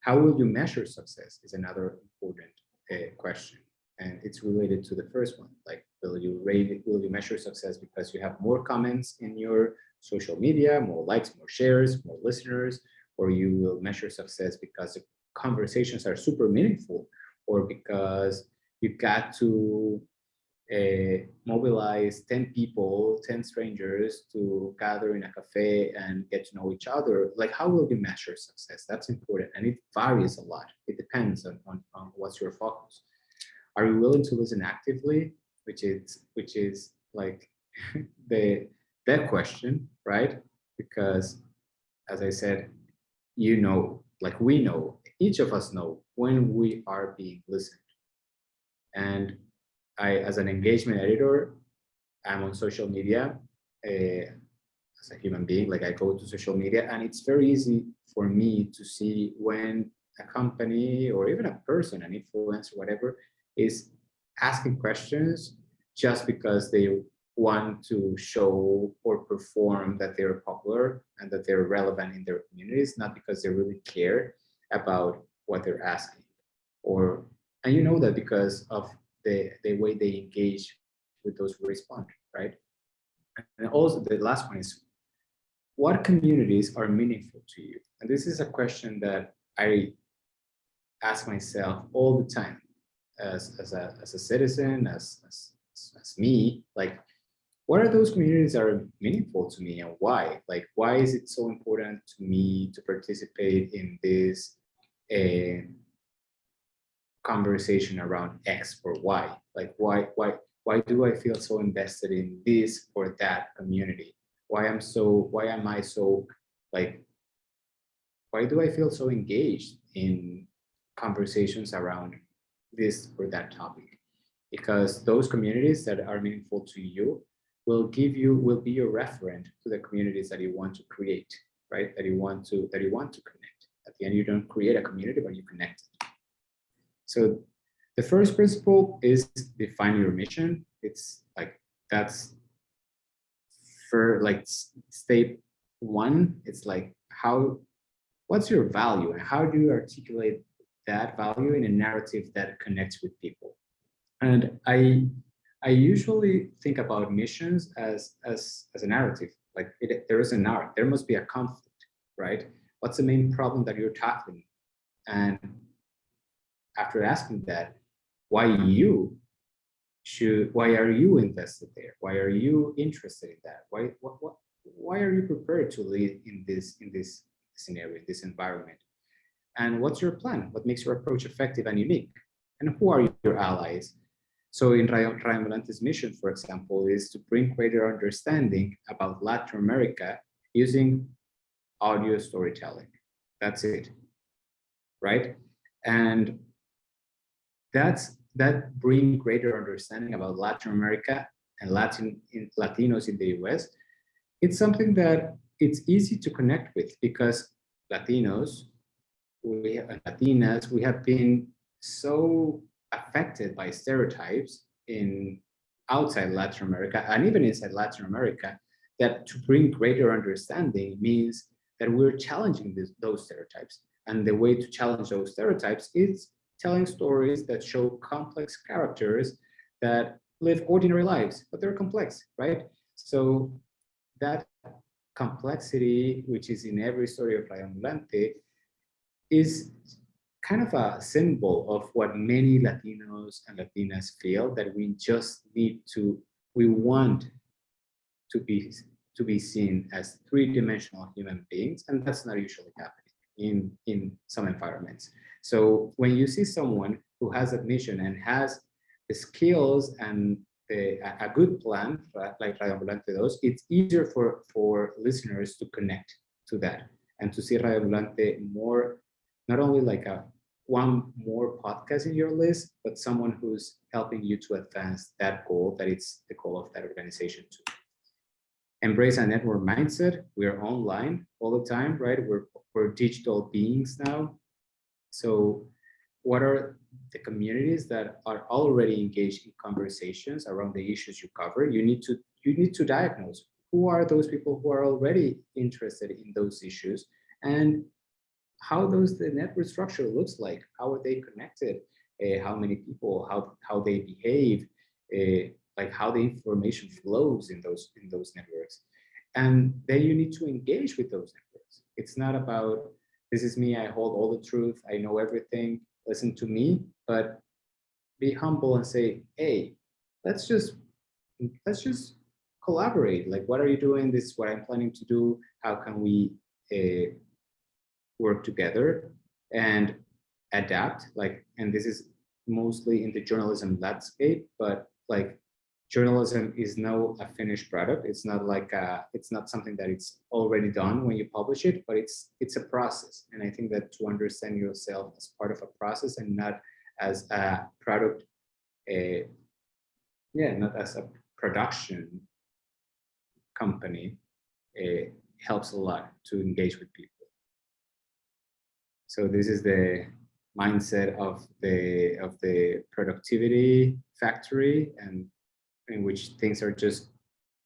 how will you measure success is another important uh, question. And it's related to the first one, like, will you rate it, will you measure success because you have more comments in your social media, more likes, more shares, more listeners, or you will measure success because the conversations are super meaningful, or because you got to uh, mobilize 10 people, 10 strangers to gather in a cafe and get to know each other, like how will you measure success? That's important. And it varies a lot. It depends on, on, on what's your focus. Are you willing to listen actively? Which is, which is like the, that question, right? Because as I said, you know, like we know, each of us know when we are being listened. And I, as an engagement editor, I'm on social media uh, as a human being, like I go to social media and it's very easy for me to see when a company or even a person, an influencer, whatever, is asking questions just because they want to show or perform that they're popular and that they're relevant in their communities, not because they really care about what they're asking. Or, and you know that because of the, the way they engage with those who respond, right? And also the last one is, what communities are meaningful to you? And this is a question that I ask myself all the time as, as, a, as a citizen, as, as, as me, like, what are those communities that are meaningful to me and why? Like, why is it so important to me to participate in this uh, conversation around X or Y. Like why why why do I feel so invested in this or that community? Why am so why am I so like why do I feel so engaged in conversations around this or that topic? Because those communities that are meaningful to you will give you will be your referent to the communities that you want to create, right? That you want to that you want to connect. At the end, you don't create a community, but you connect it. So the first principle is define your mission. It's like that's for like step one. It's like how what's your value and how do you articulate that value in a narrative that connects with people? And I I usually think about missions as as as a narrative. Like it, there is a narrative. There must be a conflict, right? What's the main problem that you're tackling? And after asking that, why you should, why are you invested there? Why are you interested in that? Why, what, what, why are you prepared to lead in this, in this scenario, in this environment? And what's your plan? What makes your approach effective and unique? And who are your allies? So Ambulante's mission, for example, is to bring greater understanding about Latin America using audio storytelling. That's it, right? And that's that bring greater understanding about Latin America and Latin in, Latinos in the US. It's something that it's easy to connect with because Latinos, we and Latinas, we have been so affected by stereotypes in outside Latin America and even inside Latin America that to bring greater understanding means that we're challenging this, those stereotypes. And the way to challenge those stereotypes is telling stories that show complex characters that live ordinary lives, but they're complex, right? So that complexity, which is in every story of Radio Ambulante, is kind of a symbol of what many Latinos and Latinas feel that we just need to, we want to be to be seen as three-dimensional human beings, and that's not usually happening in in some environments. So when you see someone who has a mission and has the skills and a, a good plan, like Radio Ambulante does, it's easier for, for listeners to connect to that and to see Radio Ambulante more, not only like a one more podcast in your list, but someone who's helping you to advance that goal that it's the goal of that organization too. Embrace a network mindset. We're online all the time, right? We're, we're digital beings now. So what are the communities that are already engaged in conversations around the issues you cover? You need to you need to diagnose who are those people who are already interested in those issues and how does the network structure looks like? How are they connected? Uh, how many people? How how they behave? Uh, like how the information flows in those in those networks, and then you need to engage with those networks. It's not about this is me. I hold all the truth. I know everything. Listen to me, but be humble and say, hey, let's just let's just collaborate. Like, what are you doing? This is what I'm planning to do. How can we uh, work together and adapt like and this is mostly in the journalism landscape but like journalism is no a finished product. It's not like a, it's not something that it's already done when you publish it but it's it's a process. And i think that to understand yourself as part of a process and not as a product a yeah not as a production company it helps a lot to engage with people so this is the mindset of the of the productivity factory and in which things are just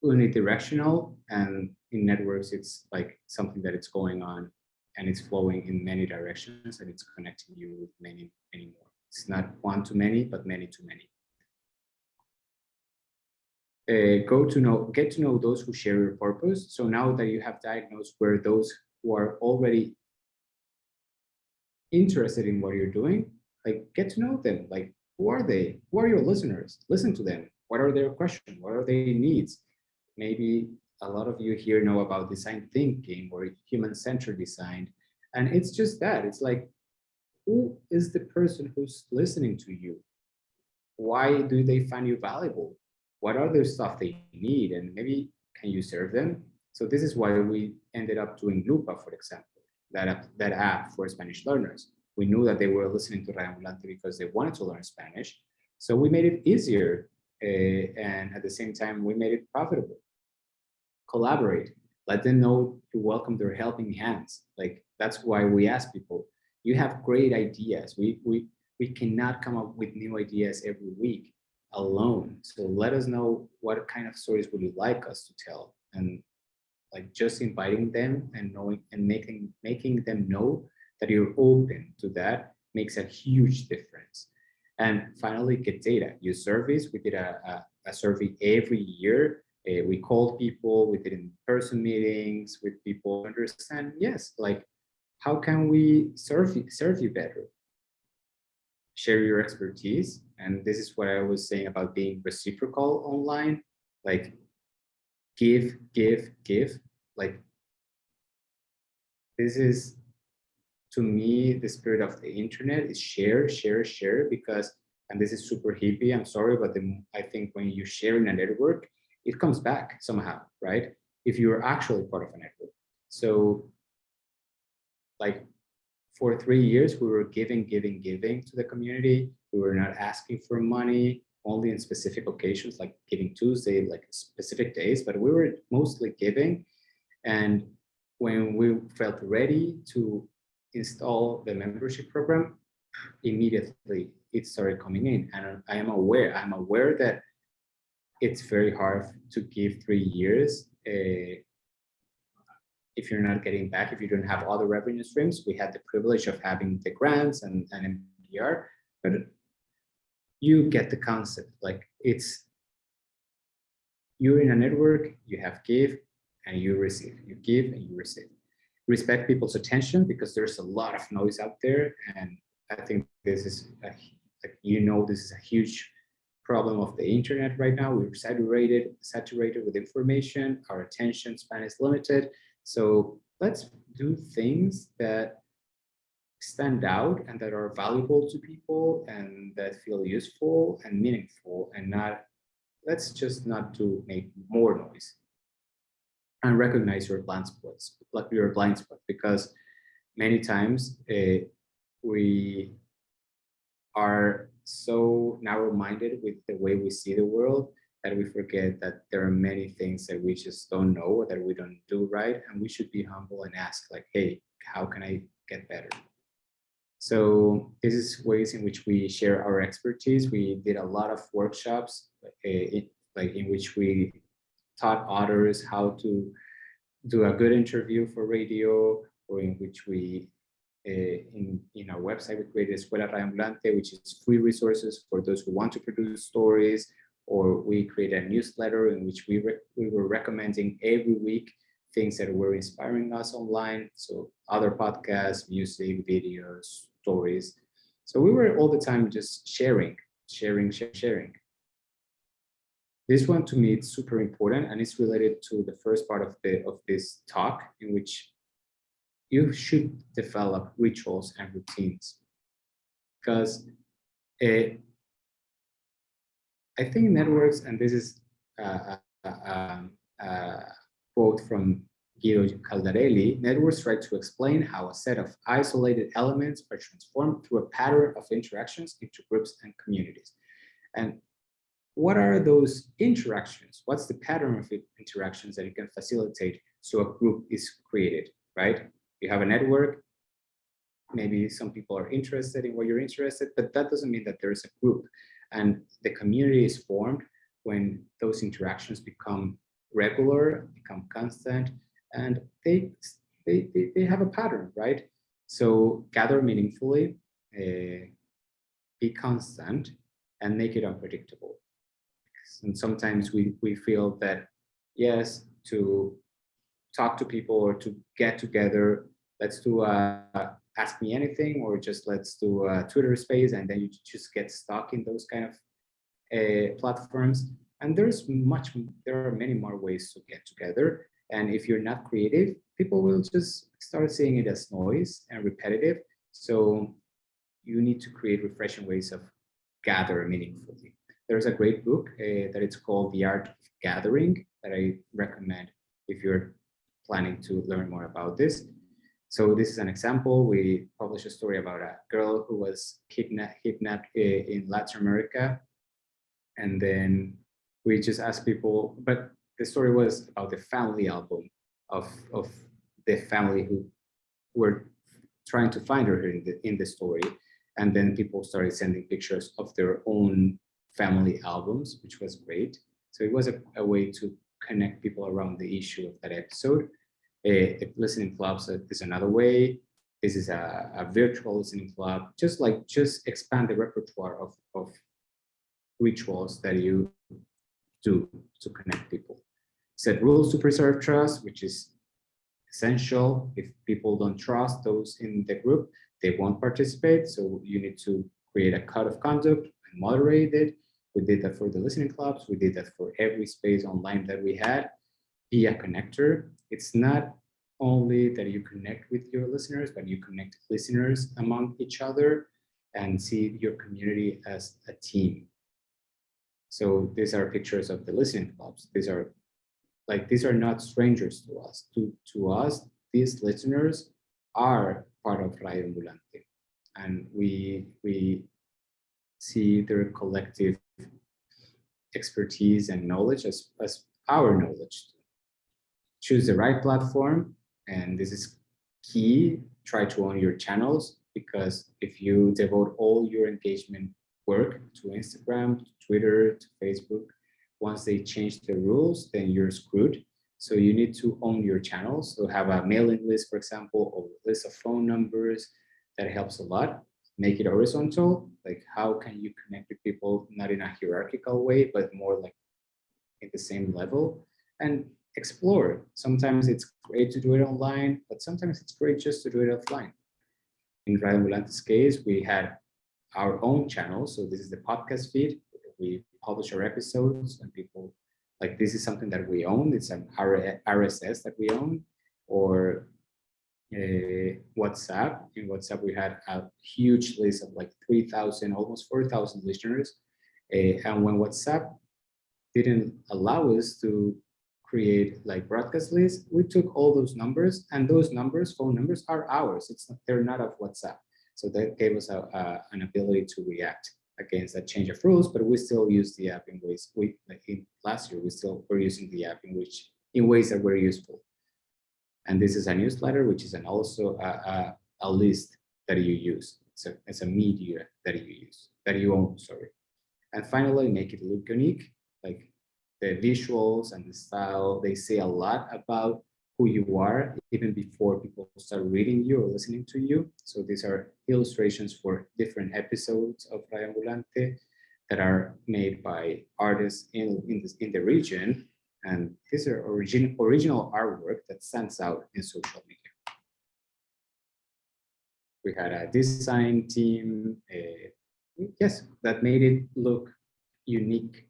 unidirectional. And in networks it's like something that it's going on and it's flowing in many directions and it's connecting you with many many more. It's not one to many but many to many. Uh, go to know get to know those who share your purpose. So now that you have diagnosed where those who are already interested in what you're doing, like get to know them. Like, who are they? Who are your listeners? Listen to them. What are their questions? What are their needs? Maybe a lot of you here know about design thinking or human-centered design. And it's just that. It's like, who is the person who's listening to you? Why do they find you valuable? What are the stuff they need? And maybe can you serve them? So this is why we ended up doing Lupa, for example that, that app for Spanish learners. We knew that they were listening to Radio Ambulante because they wanted to learn Spanish. So we made it easier uh, and at the same time, we made it profitable. Collaborate, let them know you welcome their helping hands. Like that's why we ask people, you have great ideas. We, we, we cannot come up with new ideas every week alone. So let us know what kind of stories would you like us to tell and like just inviting them and knowing and making making them know that you're open to that makes a huge difference. And finally, get data. Use surveys. We did a, a, a survey every year. Uh, we called people. We did in-person meetings with people. Understand? Yes. Like, how can we serve you, serve you better? Share your expertise. And this is what I was saying about being reciprocal online. Like, give, give, give. Like this is, to me, the spirit of the internet is share, share, share, because, and this is super hippie, I'm sorry, but the, I think when you share in a network, it comes back somehow, right? If you're actually part of a network. So like for three years, we were giving, giving, giving to the community. We were not asking for money only in specific occasions like Giving Tuesday, like specific days, but we were mostly giving. And when we felt ready to install the membership program, immediately it started coming in. And I am aware, I'm aware that it's very hard to give three years uh, if you're not getting back, if you don't have other revenue streams. We had the privilege of having the grants and, and NPR, but you get the concept. Like it's you're in a network, you have give and you receive. You give and you receive. respect people's attention because there's a lot of noise out there. And I think this is, a, like, you know, this is a huge problem of the internet right now. We're saturated, saturated with information. Our attention span is limited. So let's do things that stand out and that are valuable to people and that feel useful and meaningful and not, let's just not to make more noise. And recognize your blind spots, like your blind spot, because many times uh, we are so narrow-minded with the way we see the world that we forget that there are many things that we just don't know or that we don't do right and we should be humble and ask like hey how can i get better so this is ways in which we share our expertise. We did a lot of workshops uh, in, like in which we taught others how to do a good interview for radio or in which we uh, in, in our website, we created Escuela Radioambulante, which is free resources for those who want to produce stories, or we created a newsletter in which we, we were recommending every week things that were inspiring us online. So other podcasts, music, videos, stories. So we were all the time just sharing, sharing, sharing. This one to me is super important and it's related to the first part of the of this talk in which you should develop rituals and routines because it, eh, I think networks, and this is a, a, a, a quote from Guido Caldarelli, networks try to explain how a set of isolated elements are transformed through a pattern of interactions into groups and communities. And what are those interactions? What's the pattern of interactions that you can facilitate so a group is created, right? You have a network, maybe some people are interested in what you're interested, but that doesn't mean that there's a group. And the community is formed when those interactions become regular, become constant, and they, they, they, they have a pattern, right? So gather meaningfully, uh, be constant, and make it unpredictable. And sometimes we, we feel that, yes, to talk to people or to get together, let's do a ask me anything or just let's do a Twitter space and then you just get stuck in those kind of uh, platforms. And there's much, there are many more ways to get together. And if you're not creative, people will just start seeing it as noise and repetitive. So you need to create refreshing ways of gather meaningfully. There's a great book uh, that it's called The Art of Gathering that I recommend if you're planning to learn more about this. So this is an example. We published a story about a girl who was kidnapped, kidnapped in Latin America. And then we just asked people, but the story was about the family album of, of the family who were trying to find her in the, in the story. And then people started sending pictures of their own family albums, which was great. So it was a, a way to connect people around the issue of that episode. A, listening clubs is another way. This is a, a virtual listening club. Just like just expand the repertoire of, of rituals that you do to connect people. Set rules to preserve trust, which is essential. If people don't trust those in the group, they won't participate. So you need to create a code of conduct and moderate it. We did that for the listening clubs. We did that for every space online that we had. Be a connector. It's not only that you connect with your listeners, but you connect listeners among each other and see your community as a team. So these are pictures of the listening clubs. These are like, these are not strangers to us. To, to us, these listeners are part of Radio Ambulante. And we, we see their collective expertise and knowledge as, as our knowledge. Choose the right platform, and this is key. Try to own your channels, because if you devote all your engagement work to Instagram, to Twitter, to Facebook, once they change the rules, then you're screwed. So you need to own your channels. So have a mailing list, for example, or a list of phone numbers. That helps a lot make it horizontal, like how can you connect with people, not in a hierarchical way, but more like in the same level. And explore. Sometimes it's great to do it online, but sometimes it's great just to do it offline. In Radio Ambulante's case, we had our own channel. So this is the podcast feed. We publish our episodes and people like this is something that we own. It's an RSS that we own or uh, WhatsApp. In WhatsApp, we had a huge list of like 3,000, almost 4,000 listeners. Uh, and when WhatsApp didn't allow us to create like broadcast lists, we took all those numbers and those numbers, phone numbers are ours. It's not, they're not of WhatsApp. So that gave us a, a, an ability to react against that change of rules, but we still use the app in ways we in last year we still were using the app in which in ways that were useful. And this is a newsletter, which is an also a, a, a list that you use. It's a, it's a media that you use, that you own, sorry. And finally, make it look unique, like the visuals and the style, they say a lot about who you are even before people start reading you or listening to you. So these are illustrations for different episodes of Radio Ambulante that are made by artists in, in, this, in the region. And these are origin, original artwork that stands out in social media. We had a design team, uh, yes, that made it look unique.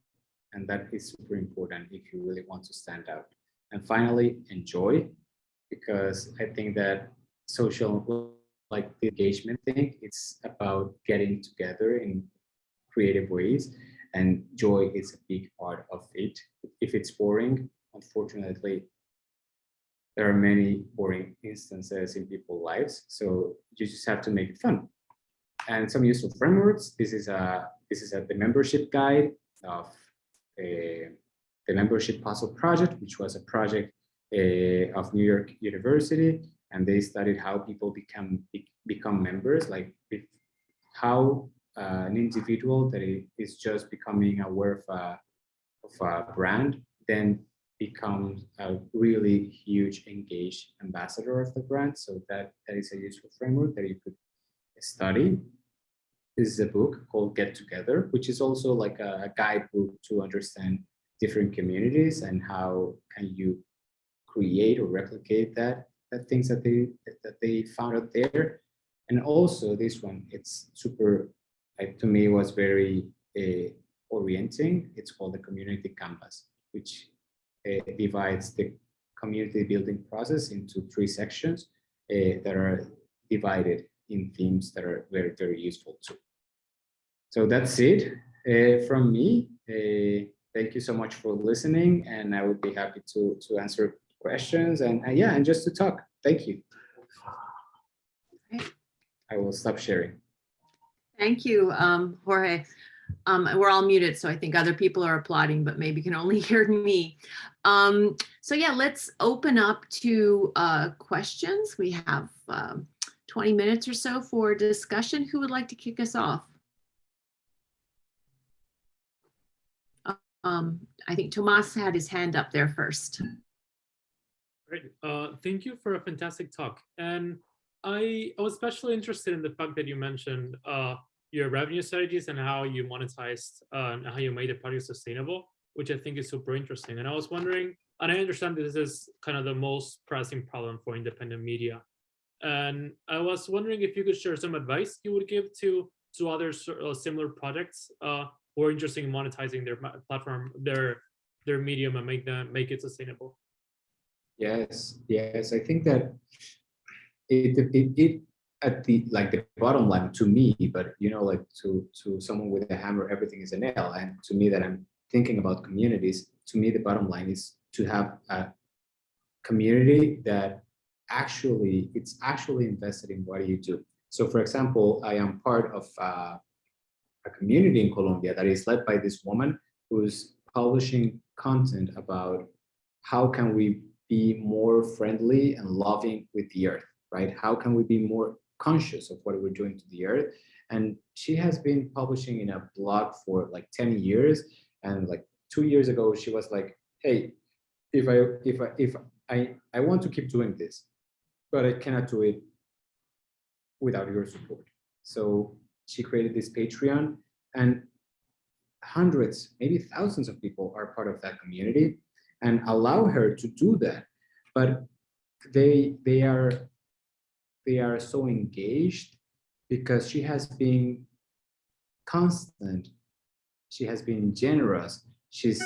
And that is super important if you really want to stand out. And finally, enjoy, because I think that social, like the engagement thing, it's about getting together in creative ways and joy is a big part of it. If it's boring, unfortunately, there are many boring instances in people's lives. So you just have to make it fun. And some useful frameworks. This is a this is a the membership guide of a the membership puzzle project, which was a project uh, of New York University, and they studied how people become be, become members, like if, how uh, an individual that is just becoming aware of a, of a brand, then becomes a really huge engaged ambassador of the brand. So that, that is a useful framework that you could study. This is a book called Get Together, which is also like a, a guidebook to understand different communities and how can you create or replicate that, that things that they that they found out there. And also this one, it's super, like, to me was very uh, orienting. It's called the community canvas, which uh, divides the community building process into three sections uh, that are divided in themes that are very, very useful too. So that's it uh, from me. Thank you so much for listening and I would be happy to, to answer questions and yeah, and just to talk. Thank you. I will stop sharing. Thank you, um, Jorge. Um, we're all muted, so I think other people are applauding, but maybe can only hear me. Um, so yeah, let's open up to uh, questions. We have um, 20 minutes or so for discussion. Who would like to kick us off? Um, I think Tomas had his hand up there first. Great. Uh, thank you for a fantastic talk. And I, I was especially interested in the fact that you mentioned uh, your revenue strategies and how you monetized uh, and how you made the project sustainable, which I think is super interesting. And I was wondering, and I understand this is kind of the most pressing problem for independent media. And I was wondering if you could share some advice you would give to to other uh, similar projects uh, who are interested in monetizing their platform, their their medium, and make them make it sustainable. Yes, yes, I think that it, it, it at the like the bottom line to me, but you know, like to to someone with a hammer, everything is a nail. And to me, that I'm thinking about communities. To me, the bottom line is to have a community that actually it's actually invested in what you do. So, for example, I am part of uh, a community in Colombia that is led by this woman who's publishing content about how can we be more friendly and loving with the earth, right? How can we be more conscious of what we're doing to the earth? And she has been publishing in a blog for like 10 years. And like two years ago, she was like, hey, if I if I if I I want to keep doing this, but I cannot do it without your support. So she created this Patreon and hundreds, maybe thousands of people are part of that community. and allow her to do that. But they they are they are so engaged because she has been constant. She has been generous. She's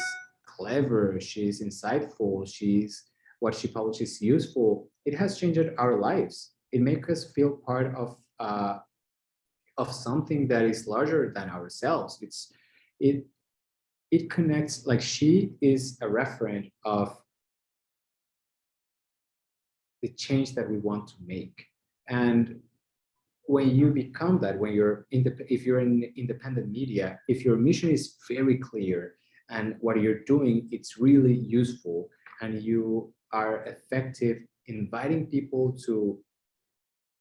clever. She's insightful. She's what she publishes useful. It has changed our lives. It makes us feel part of uh, of something that is larger than ourselves. It's it it connects like she is a referent of the change that we want to make. And when you become that, when you're in the, if you're in independent media, if your mission is very clear and what you're doing, it's really useful and you are effective inviting people to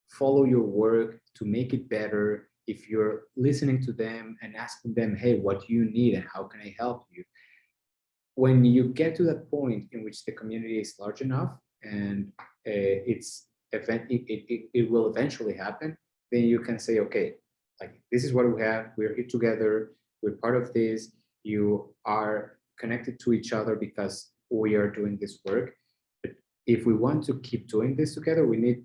follow your work, to make it better, if you're listening to them and asking them, hey, what do you need and how can I help you? When you get to that point in which the community is large enough and uh, it's event, it, it, it will eventually happen, then you can say, okay, like this is what we have, we're here together, we're part of this, you are connected to each other because we are doing this work. But if we want to keep doing this together, we need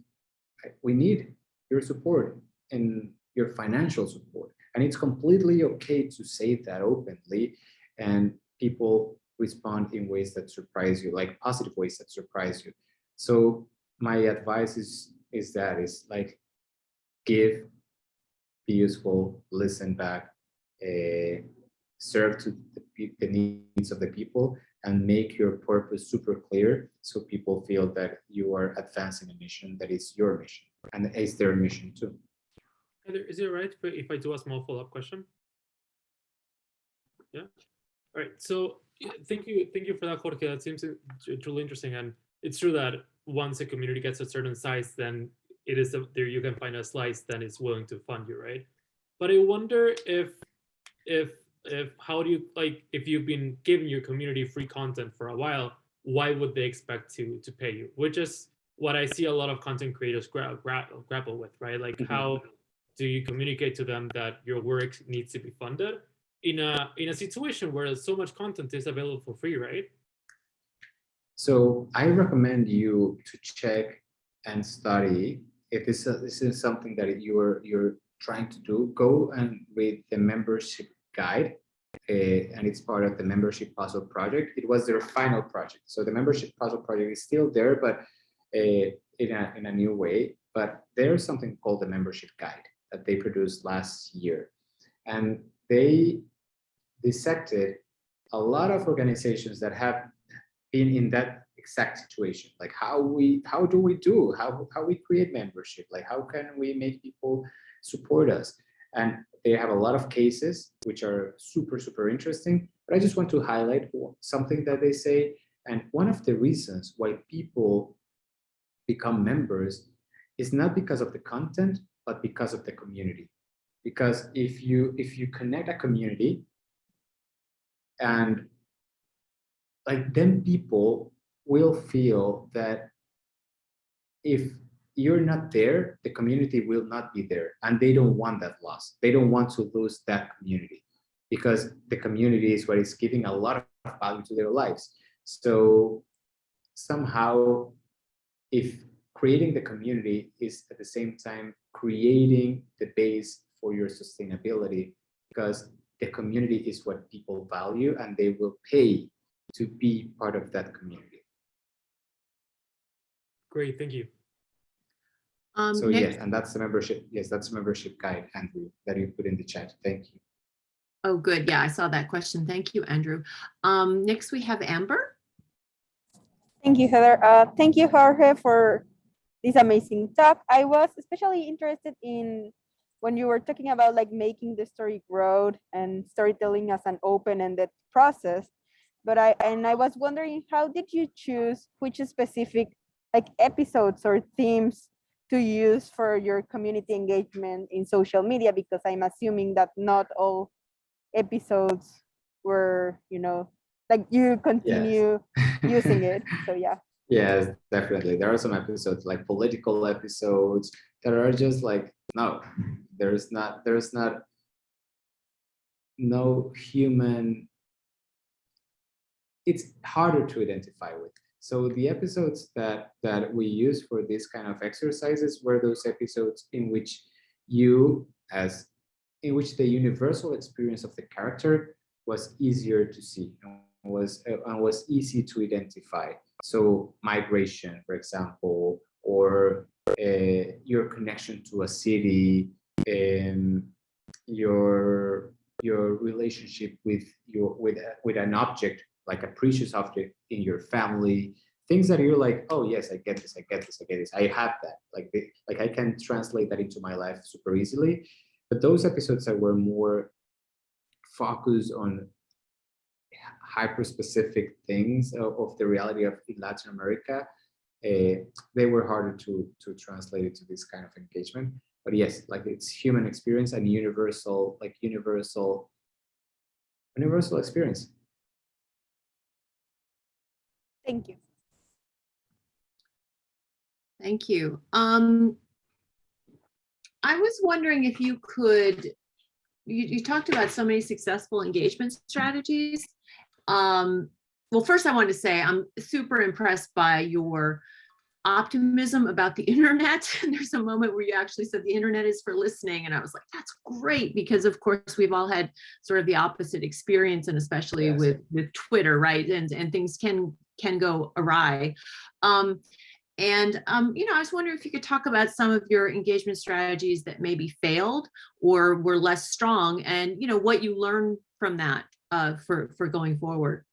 we need your support and your financial support. And it's completely okay to say that openly and people respond in ways that surprise you, like positive ways that surprise you. So my advice is, is that is like, give, be useful, listen back, uh, serve to the, the needs of the people and make your purpose super clear so people feel that you are advancing a mission that is your mission and is their mission too. Heather, is it right if I do a small follow-up question? Yeah. All right. So thank you, thank you for that, Jorge. That seems truly interesting, and it's true that once a community gets a certain size, then it is a, there you can find a slice that is willing to fund you, right? But I wonder if if if how do you like if you've been giving your community free content for a while, why would they expect to to pay you? Which is what I see a lot of content creators gra gra grapple with, right? Like mm -hmm. how do you communicate to them that your work needs to be funded in a in a situation where so much content is available for free, right? So I recommend you to check and study if this, this is something that you're you're trying to do. Go and read the membership guide, uh, and it's part of the membership puzzle project. It was their final project, so the membership puzzle project is still there, but uh, in a in a new way. But there's something called the membership guide that they produced last year. And they dissected a lot of organizations that have been in that exact situation. Like how we, how do we do, how, how we create membership? Like how can we make people support us? And they have a lot of cases which are super, super interesting. But I just want to highlight something that they say. And one of the reasons why people become members is not because of the content, but because of the community. Because if you if you connect a community and like then people will feel that if you're not there, the community will not be there and they don't want that loss. They don't want to lose that community because the community is what is giving a lot of value to their lives. So somehow if creating the community is at the same time creating the base for your sustainability because the community is what people value and they will pay to be part of that community. Great, thank you. Um, so next... yes, and that's the membership. Yes, that's the membership guide, Andrew, that you put in the chat. Thank you. Oh, good. Yeah, I saw that question. Thank you, Andrew. Um, next, we have Amber. Thank you, Heather. Uh, thank you, Jorge, for this amazing talk. I was especially interested in when you were talking about like making the story grow and storytelling as an open-ended process. But I and I was wondering how did you choose which specific like episodes or themes to use for your community engagement in social media because I'm assuming that not all episodes were, you know, like you continue yes. using it. So yeah. Yes, definitely. There are some episodes like political episodes that are just like, no, there's not, there's not, no human it's harder to identify with. So the episodes that that we use for this kind of exercises were those episodes in which you as in which the universal experience of the character was easier to see and was and was easy to identify. So migration, for example, or uh, your connection to a city, um, your your relationship with your with with an object like a precious object in your family, things that you're like, oh yes, I get this, I get this, I get this, I have that. Like like I can translate that into my life super easily. But those episodes that were more focused on hyper specific things of, of the reality of in Latin America, uh, they were harder to to translate into this kind of engagement. But yes, like it's human experience and universal, like universal, universal experience. Thank you. Thank you. Um, I was wondering if you could, you, you talked about so many successful engagement strategies. Um, well, first I wanted to say I'm super impressed by your optimism about the internet. And there's a moment where you actually said the internet is for listening. And I was like, that's great, because of course we've all had sort of the opposite experience and especially Yes. with, with Twitter, right? And, and things can, can go awry. Um, and, um, you know, I was wondering if you could talk about some of your engagement strategies that maybe failed or were less strong and, you know, what you learned from that uh, for, for going forward.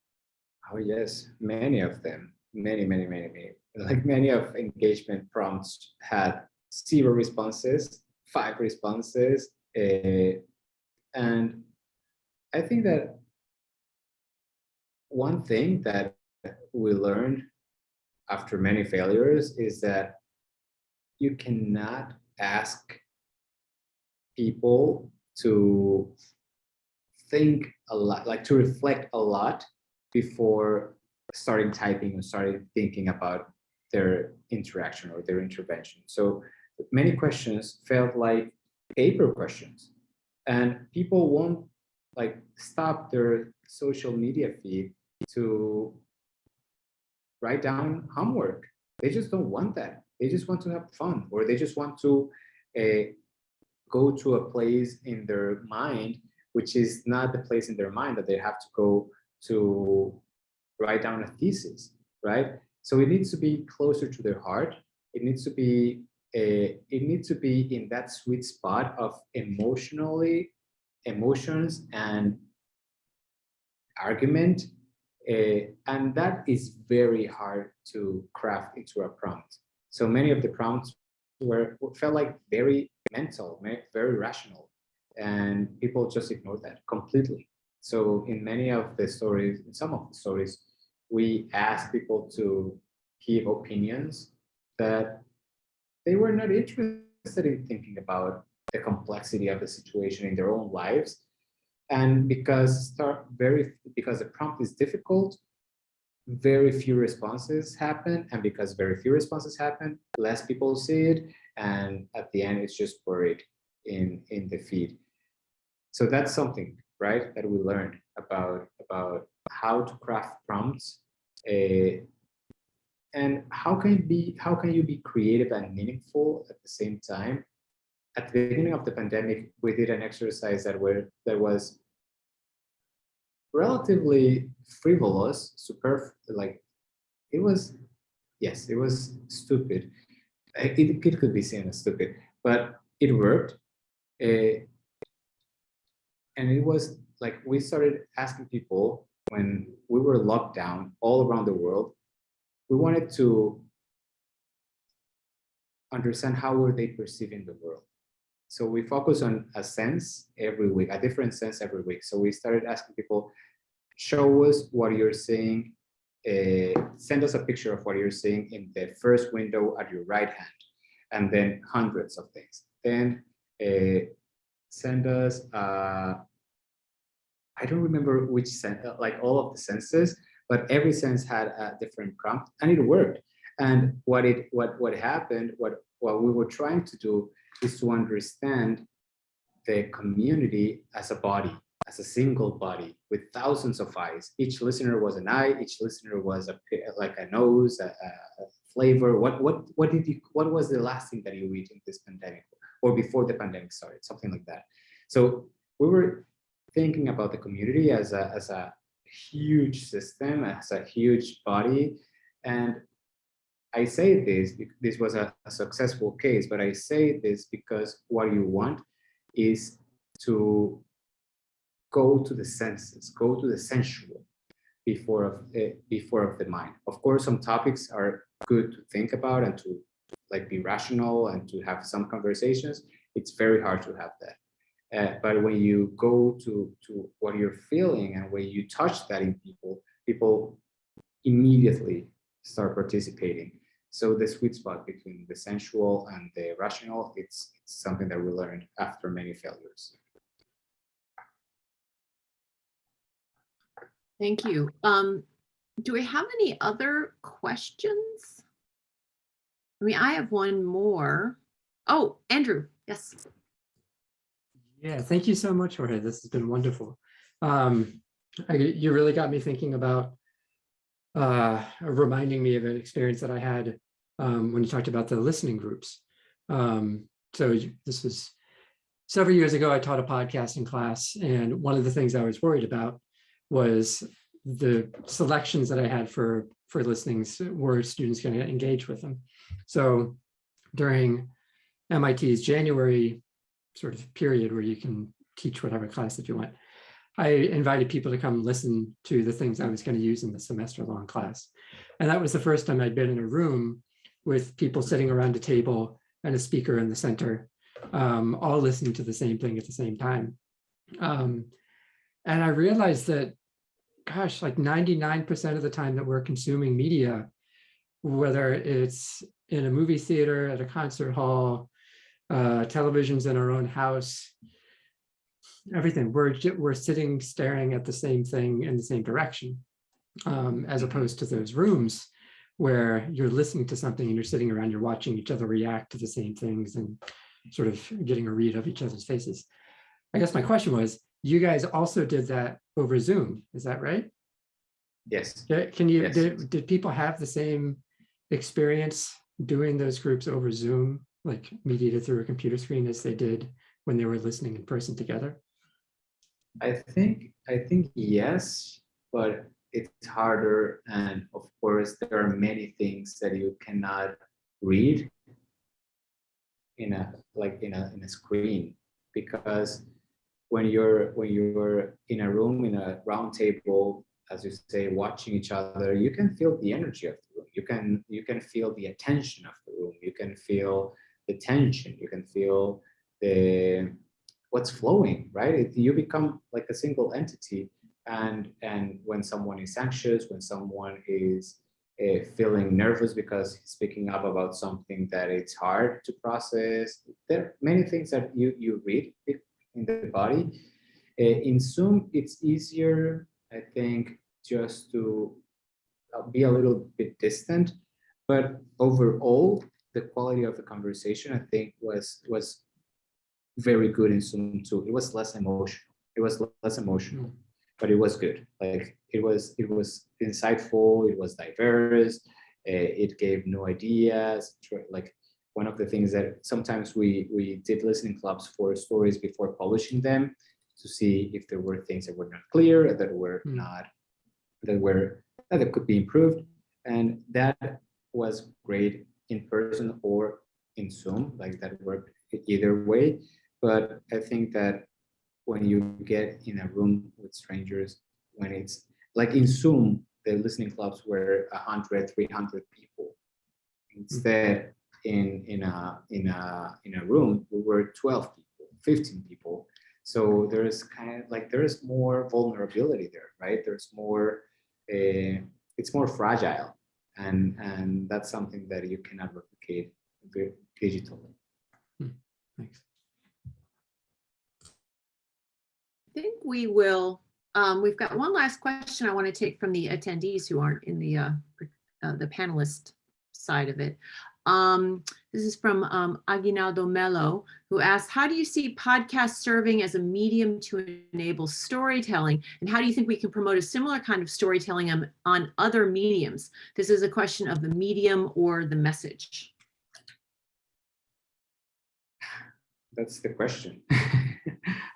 Oh yes, many of them, many, many, many, many. Like many of engagement prompts had zero responses, five responses, uh, and I think that one thing that we learned after many failures is that you cannot ask people to think a lot, like to reflect a lot before starting typing and starting thinking about their interaction or their intervention. So many questions felt like paper questions and people won't like stop their social media feed to write down homework. They just don't want that. They just want to have fun or they just want to uh, go to a place in their mind, which is not the place in their mind that they have to go to write down a thesis, right? So it needs to be closer to their heart. It needs to be a, it needs to be in that sweet spot of emotionally emotions and argument. Uh, and that is very hard to craft into a prompt. So many of the prompts were felt like very mental, very rational, and people just ignore that completely. So in many of the stories, in some of the stories, we ask people to give opinions that they were not interested in thinking about the complexity of the situation in their own lives. And because start very because the prompt is difficult, very few responses happen. And because very few responses happen, less people see it. And at the end, it's just buried in, in the feed. So that's something, right, that we learned about, about how to craft prompts uh, and how can be how can you be creative and meaningful at the same time? At the beginning of the pandemic we did an exercise that were that was relatively frivolous super like it was yes it was stupid. It, it could be seen as stupid but it worked. Uh, and it was like we started asking people when we were locked down all around the world we wanted to understand how were they perceiving the world. So we focus on a sense every week, a different sense every week. So we started asking people, show us what you're seeing, uh, send us a picture of what you're seeing in the first window at your right hand, and then hundreds of things. Then uh, send us, uh, I don't remember which sense, like all of the senses, but every sense had a different prompt and it worked. And what it what what happened, what what we were trying to do is to understand the community as a body. as a single body with thousands of eyes. Each listener was an eye. Each listener was a like a nose, a, a- a flavor. What what what did you? What was the last thing that you eat in this pandemic, or before the pandemic started? Something like that. So we were thinking about the community as a as a huge system, as a huge body, and I say this, this was a, a successful case, but I say this because what you want is to go to the senses, go to the sensual before of uh, before of the mind. Of course, some topics are good to think about and to like be rational and to have some conversations. It's very hard to have that. Uh, but when you go to to what you're feeling and when you touch that in people, people immediately start participating. So the sweet spot between the sensual and the rational, it's, it's something that we learned after many failures. Thank you. Um, do we have any other questions? I mean, I have one more. Oh, Andrew, yes. Yeah, thank you so much, Jorge. This has been wonderful. Um, I, you really got me thinking about uh, reminding me of an experience that I had um, when you talked about the listening groups. Um, so this was several years ago, I taught a podcasting class, and one of the things I was worried about was the selections that I had for for listenings. Were students going to engage with them? So during MIT's January sort of period where you can teach whatever class that you want. I invited people to come listen to the things I was going to use in the semester long class. And that was the first time I'd been in a room with people sitting around a table and a speaker in the center, um, all listening to the same thing at the same time. Um, and I realized that, gosh, like 99% of the time that we're consuming media, whether it's in a movie theater, at a concert hall, uh, televisions in our own house, everything. We're we're sitting staring at the same thing in the same direction, um, as opposed to those rooms where you're listening to something and you're sitting around, you're watching each other react to the same things and sort of getting a read of each other's faces. I guess my question was, you guys also did that over Zoom, is that right? Yes. Can you, Yes. did, did people have the same experience doing those groups over Zoom, like mediated through a computer screen as they did when they were listening in person together? I think I think yes, but it's harder, and of course there are many things that you cannot read in a like in a in a screen because when you're when you're in a room in a round table as you say watching each other you can feel the energy of the room. You can you can feel the attention of the room. You can feel the tension. You can feel the what's flowing right? It, you become like a single entity. And and when someone is anxious when someone is uh, feeling nervous because he's speaking up about something that it's hard to process there are many things that you you read in the body. Uh, in zoom it's easier i think just to uh, be a little bit distant but overall the quality of the conversation i think was was very good in zoom too. It was less emotional. It was less emotional but it was good. Like it was it was insightful it was diverse uh, it gave new ideas like one of the things that sometimes we we did listening clubs for stories before publishing them to see if there were things that were not clear that were Hmm. not that were that could be improved. And that was great in person or in zoom like that worked either way. But i think that when you get in a room with strangers when it's like in zoom the listening clubs were 100 300 people instead in in a in a in a room we were 12 people 15 people so there's kind of like there's more vulnerability there right there's more uh, it's more fragile and and that's something that you cannot replicate digitally Thanks. I think we will, um, we've got one last question I want to take from the attendees who aren't in the, uh, uh, the panelist side of it. Um, This is from um, Aguinaldo Mello, who asks, how do you see podcasts serving as a medium to enable storytelling? And how do you think we can promote a similar kind of storytelling on, on other mediums? This is a question of the medium or the message. That's the question.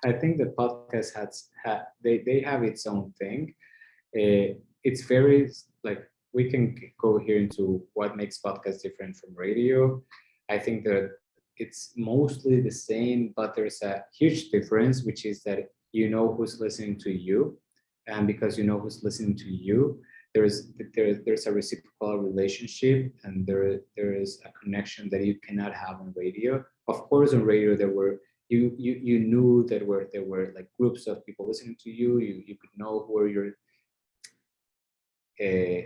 I think the podcast has, ha, they, they have its own thing. Uh, it's very, like, we can go here into what makes podcast different from radio. I think that it's mostly the same, but there's a huge difference, which is that you know who's listening to you. And because you know who's listening to you, there's there, there's a reciprocal relationship and there, there is a connection that you cannot have on radio. Of course, on radio, there were you you you knew that were there were like groups of people listening to you. You you could know who are your uh,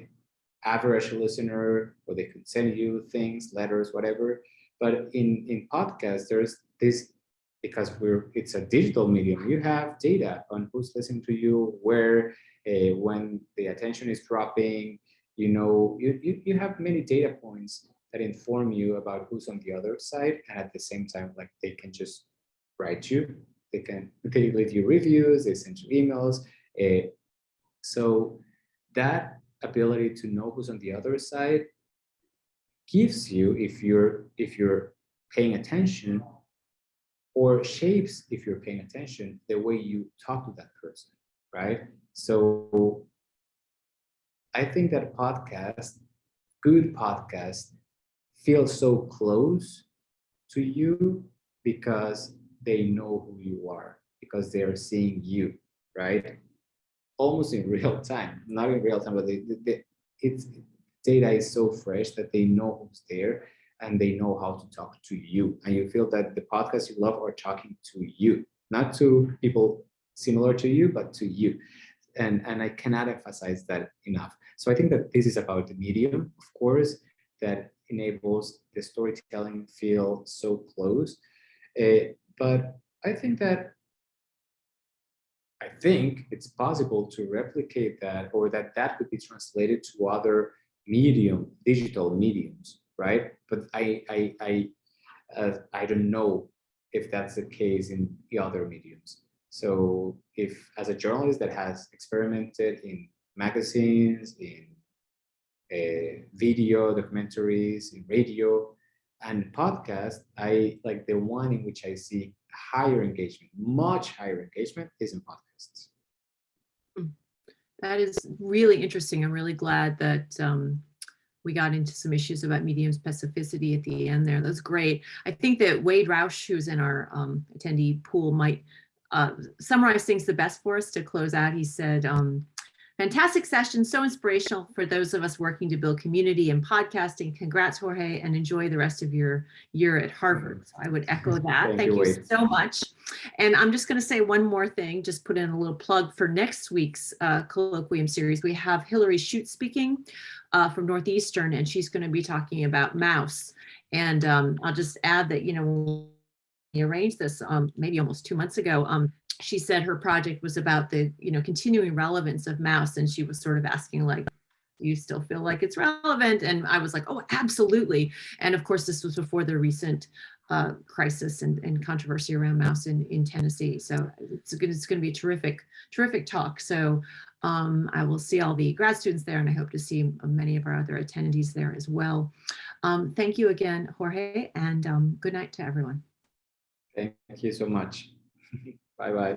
average listener, or they can send you things, letters, whatever. But in in podcasts, there's this because we're it's a digital medium. You have data on who's listening to you, where, uh, when the attention is dropping. You know, you, you you have many data points that inform you about who's on the other side, and at the same time, like they can just write you. They can they leave you reviews. They send you emails. Uh, so that ability to know who's on the other side gives you if you're if you're paying attention or shapes if you're paying attention the way you talk to that person right? So i think that podcast good podcast feel so close to you because they know who you are because they are seeing you right almost in real time, not in real time, but they, they, it's data is so fresh that they know who's there and they know how to talk to you. And you feel that the podcasts you love are talking to you, not to people similar to you, but to you. And, and I cannot emphasize that enough. So I think that this is about the medium, of course, that enables the storytelling feel so close. Uh, but I think that I think it's possible to replicate that or that that could be translated to other medium, digital mediums, right? But I, I, I, uh, I don't know if that's the case in the other mediums. So if as a journalist that has experimented in magazines, in uh, video documentaries, in radio and podcast, I like the one in which I see higher engagement, much higher engagement is in podcasts. That is really interesting. I'm really glad that um, we got into some issues about medium specificity at the end there. That's great. I think that Wade Roush, who's in our um, attendee pool, might uh, summarize things the best for us to close out. He said, um, Fantastic session, so inspirational for those of us working to build community and podcasting. Congrats, Jorge, and enjoy the rest of your year at Harvard. So I would echo that. Thank Thank, you, you, so much. And I'm just going to say one more thing, just put in a little plug for next week's uh, colloquium series. We have Hillary Chute speaking uh, from Northeastern, and she's going to be talking about Maus. And um, I'll just add that, you know, we arranged this um, maybe almost two months ago, um, she said her project was about the, you know, continuing relevance of Maus. And she was sort of asking like, you still feel like it's relevant? And I was like, oh, absolutely. And of course, this was before the recent uh, crisis and, and controversy around Maus in, in Tennessee. So it's going to be a terrific, terrific talk. So um, I will see all the grad students there and I hope to see many of our other attendees there as well. Um, thank you again, Jorge, and um, good night to everyone. Thank you so much. Bye bye.